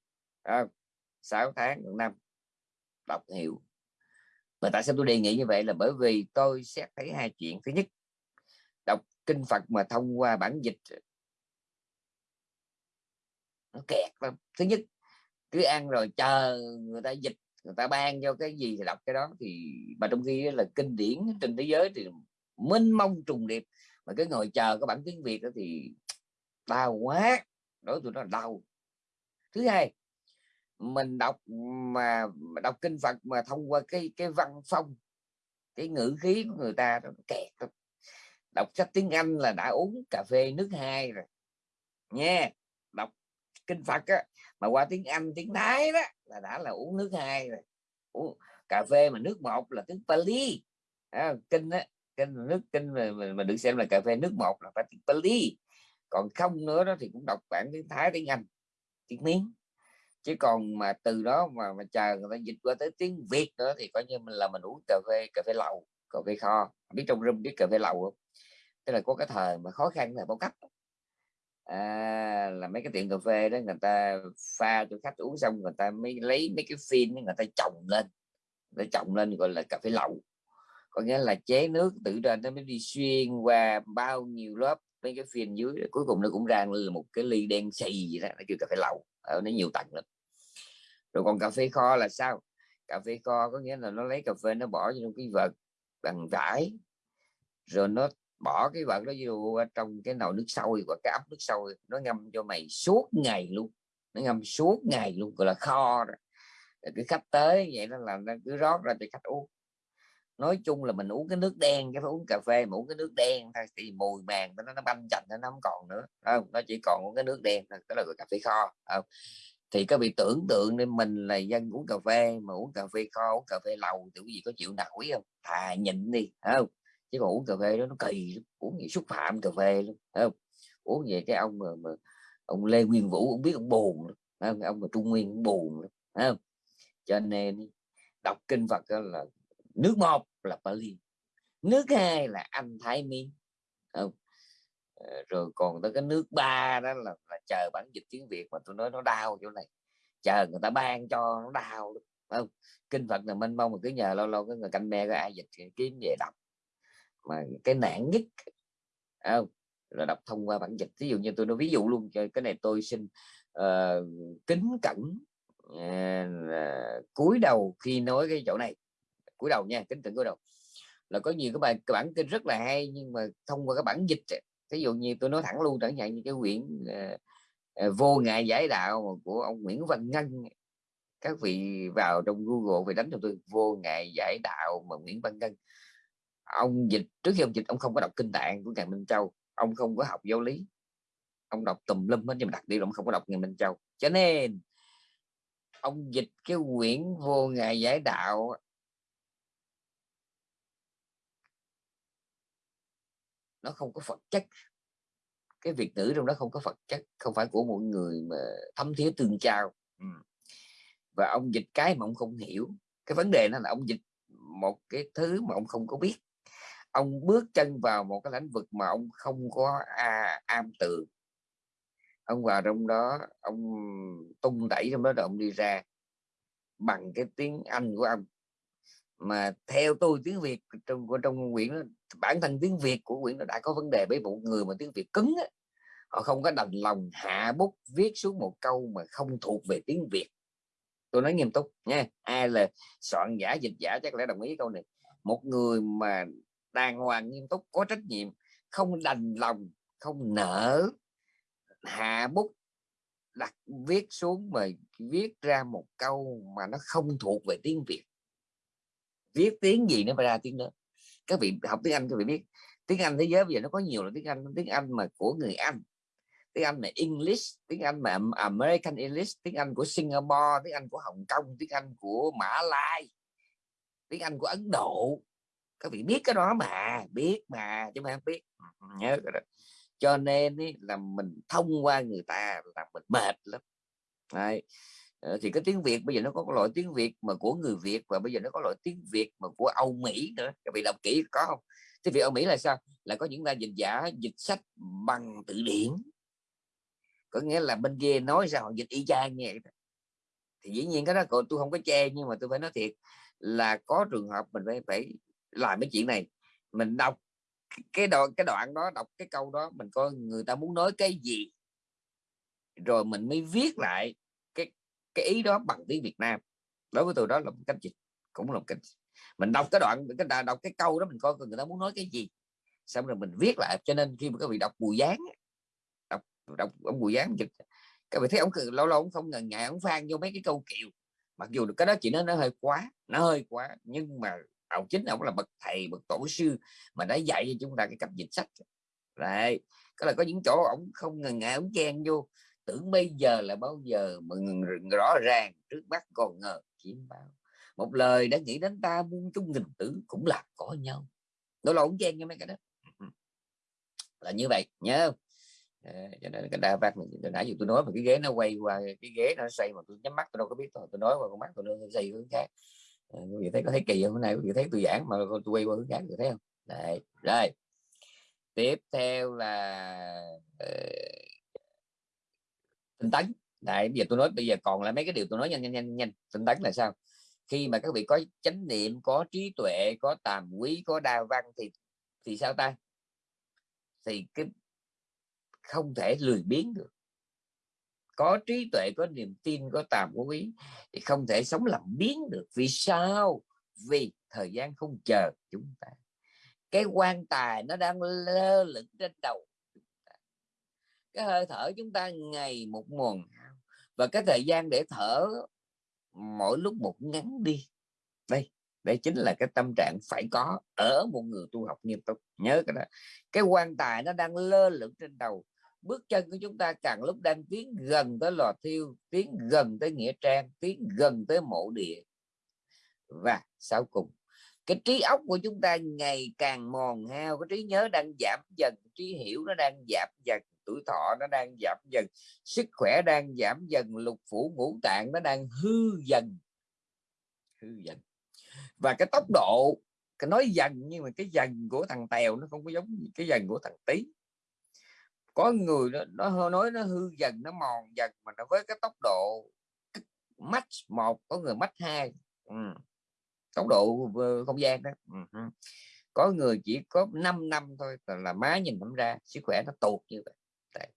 à, 6 tháng một năm đọc hiểu. Mà tại sao tôi đề nghị như vậy là bởi vì tôi xét thấy hai chuyện. Thứ nhất đọc kinh Phật mà thông qua bản dịch nó kẹt lắm. Thứ nhất, cứ ăn rồi chờ người ta dịch, người ta ban cho cái gì thì đọc cái đó. Thì mà trong khi là kinh điển trên thế giới thì mênh mông trùng điệp. Mà cứ ngồi chờ cái bản tiếng việt đó thì đau quá, đối tụi nó đau. Thứ hai, mình đọc mà đọc kinh Phật mà thông qua cái cái văn phong, cái ngữ khí của người ta nó kẹt lắm. đọc sách tiếng Anh là đã uống cà phê nước hai rồi. Nha, đọc kinh Phật á, mà qua tiếng Anh tiếng Thái đó là đã là uống nước hai rồi. Uống cà phê mà nước một là tiếng Pali. À, kinh á kinh nước kinh mà, mà, mà được xem là cà phê nước một là phải tiếng Pali. Còn không nữa đó thì cũng đọc bản tiếng Thái tiếng Anh tiếng Miến. Chứ còn mà từ đó mà mà chờ người ta dịch qua tới tiếng Việt nữa thì coi như mình là mình uống cà phê cà phê lậu cà phê kho. Biết trong room biết cà phê lậu không? Tức là có cái thời mà khó khăn là bao cấp à, là mấy cái tiệm cà phê đó người ta pha cho khách uống xong người ta mới lấy mấy cái phin người ta trồng lên. Để trồng lên gọi là cà phê lậu. Có nghĩa là chế nước tự ra nó mới đi xuyên qua bao nhiêu lớp mấy cái phiên dưới cuối cùng nó cũng ra là một cái ly đen xì gì đó nó kêu cà phê lậu ở nó nhiều tầng lắm. Rồi còn cà phê kho là sao? Cà phê kho có nghĩa là nó lấy cà phê nó bỏ trong cái vật bằng vải rồi nó bỏ cái vật đó vô ờ, trong cái nồi nước sôi và cái ấm nước sôi, nó ngâm cho mày suốt ngày luôn, nó ngâm suốt ngày luôn, gọi là kho rồi. Cái khách tới vậy nó là nó cứ rót ra cho khách uống. Nói chung là mình uống cái nước đen cái phải uống cà phê mà uống cái nước đen thôi, thì mùi màng nó nó banh chành, nó không còn nữa. Không? Nó chỉ còn uống cái nước đen thôi, đó là cà phê kho không? thì các vị tưởng tượng nên mình là dân uống cà phê, mà uống cà phê kho, uống cà phê lầu thì cái gì có chịu nổi không? Thà nhịn đi không? Chứ còn uống cà phê đó nó kỳ uống gì xúc phạm cà phê luôn không? Uống về cái ông mà, mà ông Lê Nguyên Vũ cũng biết ông buồn không? ông mà Trung Nguyên cũng buồn không? Cho nên đọc kinh Phật là nước một là Pali nước hai là anh Thái Miên không? Ờ, rồi còn tới cái nước ba đó là, là chờ bản dịch tiếng Việt mà tôi nói nó đau chỗ này chờ người ta ban cho nó đau không? Kinh Phật là mênh mông mà cứ nhờ lâu lâu cái người canh me có ai dịch kiếm về đọc mà cái nạn nhất không là đọc thông qua bản dịch. Ví dụ như tôi nói ví dụ luôn cái này tôi xin uh, kính cẩn uh, cúi đầu khi nói cái chỗ này. Cúi đầu nha kính cẩn cúi đầu. Là có nhiều cái bài cái bản kinh rất là hay nhưng mà thông qua cái bản dịch ví dụ như tôi nói thẳng luôn chẳng hạn như cái quyển uh, uh, vô ngại giải đạo của ông Nguyễn Văn Ngân các vị vào trong Google về đánh cho tôi vô ngại giải đạo mà Nguyễn Văn Ngân ông dịch, trước khi ông dịch, ông không có đọc kinh tạng của ngài Minh Châu. Ông không có học giáo lý. Ông đọc tùm lum hết, nhưng mà đặc biệt ông không có đọc ngài Minh Châu. Cho nên, ông dịch cái quyển vô ngài giải đạo nó không có phật chất. Cái việc ngữ trong đó không có phật chất. Không phải của mọi người mà thấm thía tương trao ừ. và ông dịch cái mà ông không hiểu. Cái vấn đề nó là ông dịch một cái thứ mà ông không có biết ông bước chân vào một cái lĩnh vực mà ông không có à, am tường ông vào trong đó ông tung đẩy trong đó rồi ông đi ra bằng cái tiếng Anh của ông. Mà theo tôi tiếng Việt trong trong quyển đó, bản thân tiếng Việt của quyển nó đã có vấn đề với một người mà tiếng Việt cứng á, họ không có đành lòng hạ bút viết xuống một câu mà không thuộc về tiếng Việt. Tôi nói nghiêm túc nha ai là soạn giả dịch giả chắc lẽ đồng ý câu này. Một người mà đàng hoàng nghiêm túc, có trách nhiệm, không đành lòng, không nở hạ bút, đặt viết xuống mà viết ra một câu mà nó không thuộc về tiếng Việt. Viết tiếng gì nó phải ra tiếng đó. Các vị học tiếng Anh, các vị biết, tiếng Anh thế giới bây giờ nó có nhiều là tiếng Anh tiếng Anh mà của người Anh, tiếng Anh mà English, tiếng Anh mà American English, tiếng Anh của Singapore, tiếng Anh của Hồng Kông, tiếng Anh của Mã Lai, tiếng Anh của Ấn Độ các vị biết cái đó mà biết mà chứ mà biết. Nhớ cái đó. Cho nên ý, là mình thông qua người ta là mình mệt lắm. Đấy. Ờ, thì cái tiếng Việt bây giờ nó có loại tiếng Việt mà của người Việt và bây giờ nó có loại tiếng Việt mà của Âu Mỹ nữa. Các vị đọc kỹ có không? Tiếng Việt Âu Mỹ là sao? Là có những là dịch giả dịch sách bằng từ điển. Có nghĩa là bên kia nói sao? Dịch y chang nghe vậy thì dĩ nhiên cái đó tôi không có che nhưng mà tôi phải nói thiệt là có trường hợp mình phải phải làm cái chuyện này. Mình đọc cái đoạn cái đoạn đó, đọc cái câu đó, mình coi người ta muốn nói cái gì. Rồi mình mới viết lại cái cái ý đó bằng tiếng Việt Nam. Đối với tôi đó là một cách dịch cũng là một cách mình đọc cái đoạn, cái đọc cái câu đó, mình coi người ta muốn nói cái gì. Xong rồi mình viết lại, cho nên khi mà các vị đọc bùi gián đọc đọc ông bùi gián dịch, các vị thấy ông lâu lâu ông không ngần ngại, ông phan vô mấy cái câu kiều. Mặc dù cái đó chỉ nó nó hơi quá, nó hơi quá, nhưng mà ông chính ông là bậc thầy bậc tổ sư mà đã dạy cho chúng ta cái cách dịch sách. Đấy có là có những chỗ ông không ngần ngại ông chen vô. Tưởng bây giờ là bao giờ mà rõ ràng trước mắt còn ngờ chiếm bao. Một lời đã nghĩ đến ta muôn chung nghìn tử cũng là có nhau. Đó là ông chen như mấy cái đó. Là như vậy nhớ cho nên cái đa phát mình nãy giờ tôi nói mà cái ghế nó quay qua cái ghế nó xoay mà tôi nhắm mắt tôi đâu có biết tôi, tôi nói qua con mắt tôi nó xoay hướng khác. Ờ, quý vị thấy có thấy kỳ không? Hôm nay quý vị thấy tôi giảng mà tôi quay qua hướng khác quý thấy không? Đấy. rồi. Tiếp theo là uh, tinh tấn. Đấy, bây giờ tôi nói bây giờ còn là mấy cái điều tôi nói nhanh nhanh nhanh nhanh. Tinh tấn là sao? Khi mà các vị có chánh niệm có trí tuệ có tàm quý có đa văn thì thì sao ta? Thì cái không thể lười biếng được có trí tuệ, có niềm tin, có tàm có quý thì không thể sống làm biến được. Vì sao? Vì thời gian không chờ chúng ta. Cái quan tài nó đang lơ lửng trên đầu cái hơi thở chúng ta ngày một mòn và cái thời gian để thở mỗi lúc một ngắn đi. Đây đây chính là cái tâm trạng phải có ở một người tu học nghiêm túc. Nhớ cái đó. Cái quan tài nó đang lơ lửng trên đầu bước chân của chúng ta càng lúc đang tiến gần tới lò thiêu, tiến gần tới nghĩa trang, tiến gần tới mộ địa. Và sau cùng, cái trí óc của chúng ta ngày càng mòn hao, cái trí nhớ đang giảm dần, trí hiểu nó đang giảm dần, tuổi thọ nó đang giảm dần, sức khỏe đang giảm dần, lục phủ ngũ tạng nó đang hư dần. Hư dần. Và cái tốc độ, cái nói dần nhưng mà cái dần của thằng tèo nó không có giống cái dần của thằng tí có người nó, nó nói nó hư dần nó mòn dần mà nó với cái tốc độ mắt một có người mắt hai ừ. tốc độ không gian đó ừ. có người chỉ có 5 năm thôi là má nhìn thấm ra sức khỏe nó tụt như vậy Đấy.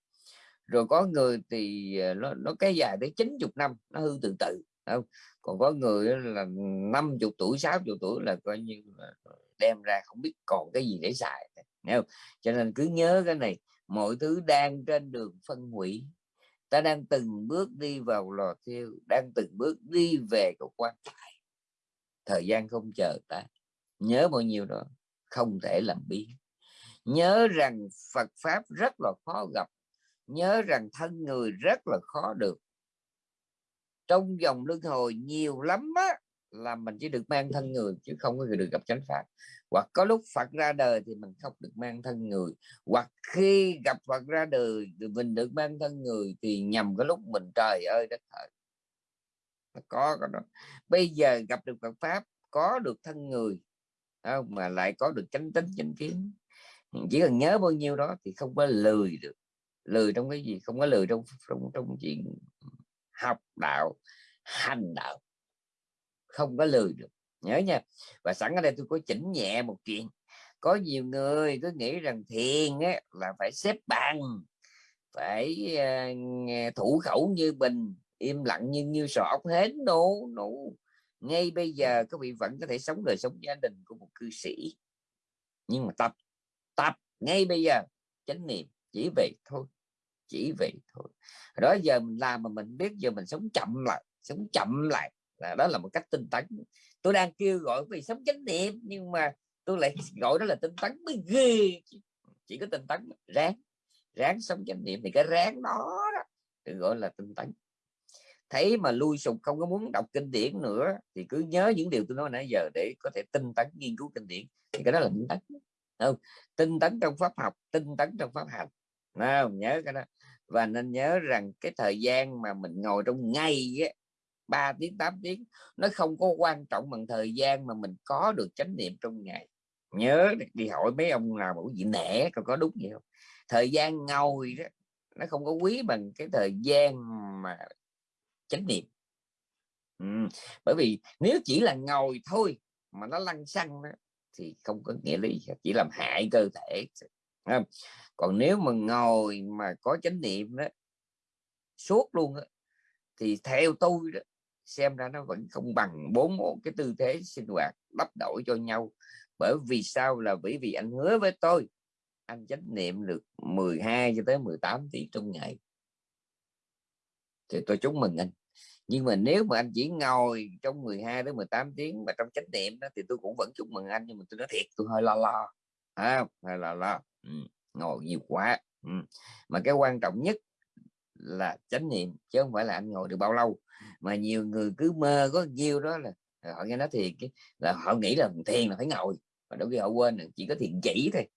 rồi có người thì ờ, nó nó cái dài tới 90 năm nó hư từ từ không còn có người là 50 tuổi 60 tuổi là coi như ờ, đem ra không biết còn cái gì để xài Thấy không? cho nên cứ nhớ cái này mọi thứ đang trên đường phân hủy. Ta đang từng bước đi vào lò thiêu, đang từng bước đi về cầu quan tài. Thời gian không chờ ta. Nhớ bao nhiêu đó, không thể làm biến. Nhớ rằng Phật pháp rất là khó gặp. Nhớ rằng thân người rất là khó được. Trong dòng luân hồi nhiều lắm á là mình chỉ được mang thân người chứ không có được gặp chánh pháp hoặc có lúc Phật ra đời thì mình không được mang thân người. Hoặc khi gặp Phật ra đời thì mình được mang thân người thì nhầm cái lúc mình trời ơi đất thời có cái đó. Bây giờ gặp được Phật pháp, có được thân người không? mà lại có được chánh tính, chánh kiến. Chỉ cần nhớ bao nhiêu đó thì không có lười được. Lười trong cái gì? Không có lười trong trong trong chuyện học đạo, hành đạo không có lười được. Nhớ nha. Và sẵn ở đây tôi có chỉnh nhẹ một chuyện. Có nhiều người cứ nghĩ rằng thiền á, là phải xếp bằng phải uh, thủ khẩu như bình im lặng như như sọ ốc hến. Nổ nổ ngay bây giờ các vị vẫn có thể sống đời sống gia đình của một cư sĩ. Nhưng mà tập tập ngay bây giờ. Chánh niệm chỉ vậy thôi chỉ vậy thôi. Đó giờ mình làm mà mình biết giờ mình sống chậm lại sống chậm lại là đó là một cách tinh tấn. Tôi đang kêu gọi vì sống chánh niệm nhưng mà tôi lại gọi đó là tinh tấn mới ghê chỉ có tinh tấn ráng. Ráng sống chánh niệm thì cái ráng đó, đó được gọi là tinh tấn. Thấy mà lui sụp không có muốn đọc kinh điển nữa thì cứ nhớ những điều tôi nói nãy giờ để có thể tinh tấn nghiên cứu kinh điển. Thì cái đó là tinh tấn. Không? Tinh tấn trong pháp học tinh tấn trong pháp hành. Không? Nhớ cái đó. Và nên nhớ rằng cái thời gian mà mình ngồi trong ngày á 3 tiếng 8 tiếng. Nó không có quan trọng bằng thời gian mà mình có được chánh niệm trong ngày. Nhớ đi hỏi mấy ông nào bảo gì nẻ còn có đúng gì không? Thời gian ngồi đó nó không có quý bằng cái thời gian mà chánh niệm. Ừ. bởi vì nếu chỉ là ngồi thôi mà nó lăn xăng đó, thì không có nghĩa lý chỉ làm hại cơ thể. Còn nếu mà ngồi mà có chánh niệm đó suốt luôn đó, thì theo tôi đó xem ra nó vẫn không bằng bốn cái tư thế sinh hoạt đắp đổi cho nhau. Bởi vì sao là bởi vì anh hứa với tôi anh chánh niệm được 12 cho tới 18 tiếng trong ngày. Thì tôi chúc mừng anh. Nhưng mà nếu mà anh chỉ ngồi trong 12 đến 18 tiếng mà trong chánh niệm đó, thì tôi cũng vẫn chúc mừng anh nhưng mà tôi nói thiệt tôi hơi lo lo. À, hơi lo lo. Ừ, ngồi nhiều quá. Ừ. mà cái quan trọng nhất là chánh niệm chứ không phải là anh ngồi được bao lâu. Mà nhiều người cứ mơ có nhiêu đó là họ nghe nói thiền là họ nghĩ là thiền là phải ngồi mà đôi khi họ quên là chỉ có thiền chỉ thôi.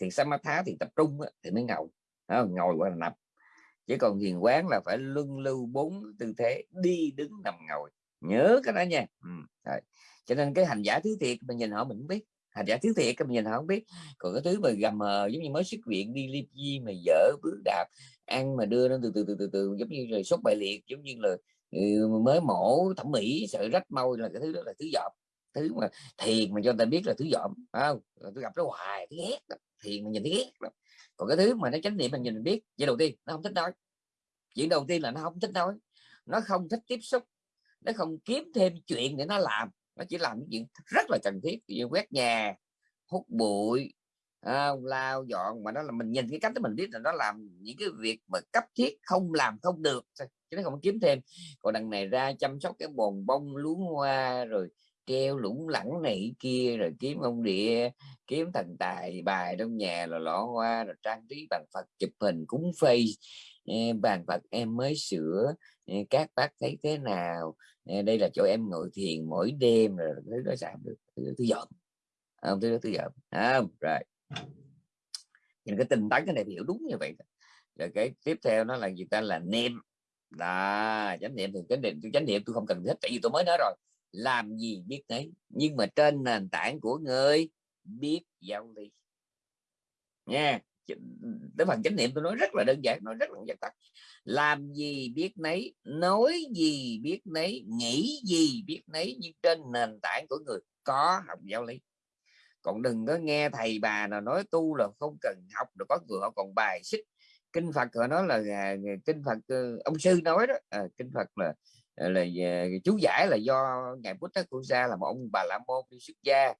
Thiền samatha thì tập trung thì mới ngồi đó, ngồi qua là nằm chứ còn thiền quán là phải luân lưu bốn tư thế đi đứng nằm ngồi. Nhớ cái đó nha. Ừ. Rồi. cho nên cái hành giả thứ thiệt mình nhìn họ mình biết. Hành giả thứ thiệt mình nhìn họ không biết. Còn cái thứ mà gầm mờ giống như mới xuất viện đi liệp di mà dở bước đạp ăn mà đưa nó từ từ từ từ từ, giống như rồi sốt bại liệt, giống như là ừ, mới mổ thẩm mỹ, sợ rách môi, là cái thứ đó là thứ dọm. Thứ mà thiền mà cho ta biết là thứ dọm không? Tôi gặp nó hoài thứ ghét đó. thiền mà nhìn thấy ghét lắm. Còn cái thứ mà nó chánh niệm mình nhìn mình biết, vậy đầu tiên, nó không thích nói. Chuyện đầu tiên là nó không thích nói, nó không thích tiếp xúc, nó không kiếm thêm chuyện để nó làm, nó chỉ làm những chuyện rất là cần thiết. Như quét nhà, hút bụi à, lao dọn mà nó là mình nhìn cái cách đó mình biết là nó làm những cái việc mà cấp thiết không làm không được. Chứ nó không kiếm thêm. Còn đằng này ra chăm sóc cái bồn bông luống hoa rồi treo lủng lẳng này kia rồi kiếm ông địa kiếm thần tài bài trong nhà là lọ hoa rồi trang trí bàn phật chụp hình cúng phây. Bàn phật em mới sửa. Các bác thấy thế nào? Đây là chỗ em ngồi thiền mỗi đêm rồi thứ đó giảm được thứ, dọn. Không thứ đó thứ dọn. Không rồi nhìn cái tình tấn cái này hiểu đúng như vậy rồi cái tiếp theo nó là gì ta là niệm. Là chánh niệm thì chánh niệm chánh niệm tôi không cần thiết tại vì tôi mới nói rồi. Làm gì biết đấy nhưng mà trên nền tảng của người biết giáo lý nha tới phần chánh niệm tôi nói rất là đơn giản, nói rất là giản tắt làm gì biết nấy, nói gì biết nấy, nghĩ gì biết nấy, nhưng trên nền tảng của người có học giáo lý còn đừng có nghe thầy bà nào nói tu là không cần học được có người họ còn bài xích. Kinh phật họ nói là à, kinh phật ờ, ông sư nói đó à, kinh phật là à, là à, chú giải là do ngài Buddha Sa là một ông bà la môn đi xuất gia.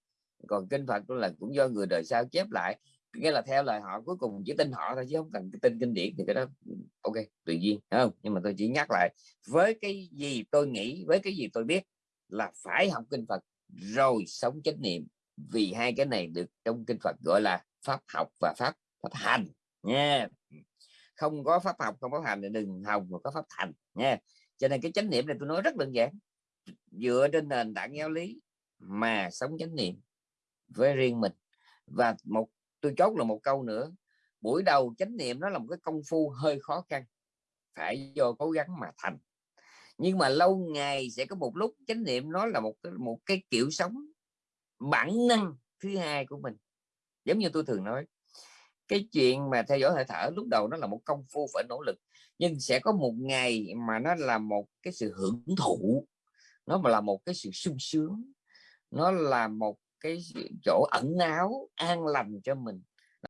Còn kinh Phật là cũng do người đời sau chép lại nghĩa là theo lời họ cuối cùng chỉ tin họ thôi chứ không cần tin kinh điển thì cái đó ừ, ok tự nhiên không? Nhưng mà tôi chỉ nhắc lại với cái gì tôi nghĩ với cái gì tôi biết là phải học kinh Phật rồi sống chánh niệm vì hai cái này được trong kinh Phật gọi là pháp học và pháp pháp hành, nha. Không có pháp học, không có hành thì đừng hồng mà có pháp thành, nha. Cho nên cái chánh niệm này tôi nói rất đơn giản. Dựa trên nền tảng giáo lý mà sống chánh niệm với riêng mình. Và một, tôi chốt là một câu nữa. Buổi đầu chánh niệm nó là một cái công phu hơi khó khăn, phải do cố gắng mà thành. Nhưng mà lâu ngày sẽ có một lúc chánh niệm nó là một cái một cái kiểu sống bản năng thứ hai của mình. Giống như tôi thường nói, cái chuyện mà theo dõi hơi thở lúc đầu nó là một công phu phải nỗ lực, nhưng sẽ có một ngày mà nó là một cái sự hưởng thụ, nó mà là một cái sự sung sướng, nó là một cái chỗ ẩn náu, an lành cho mình.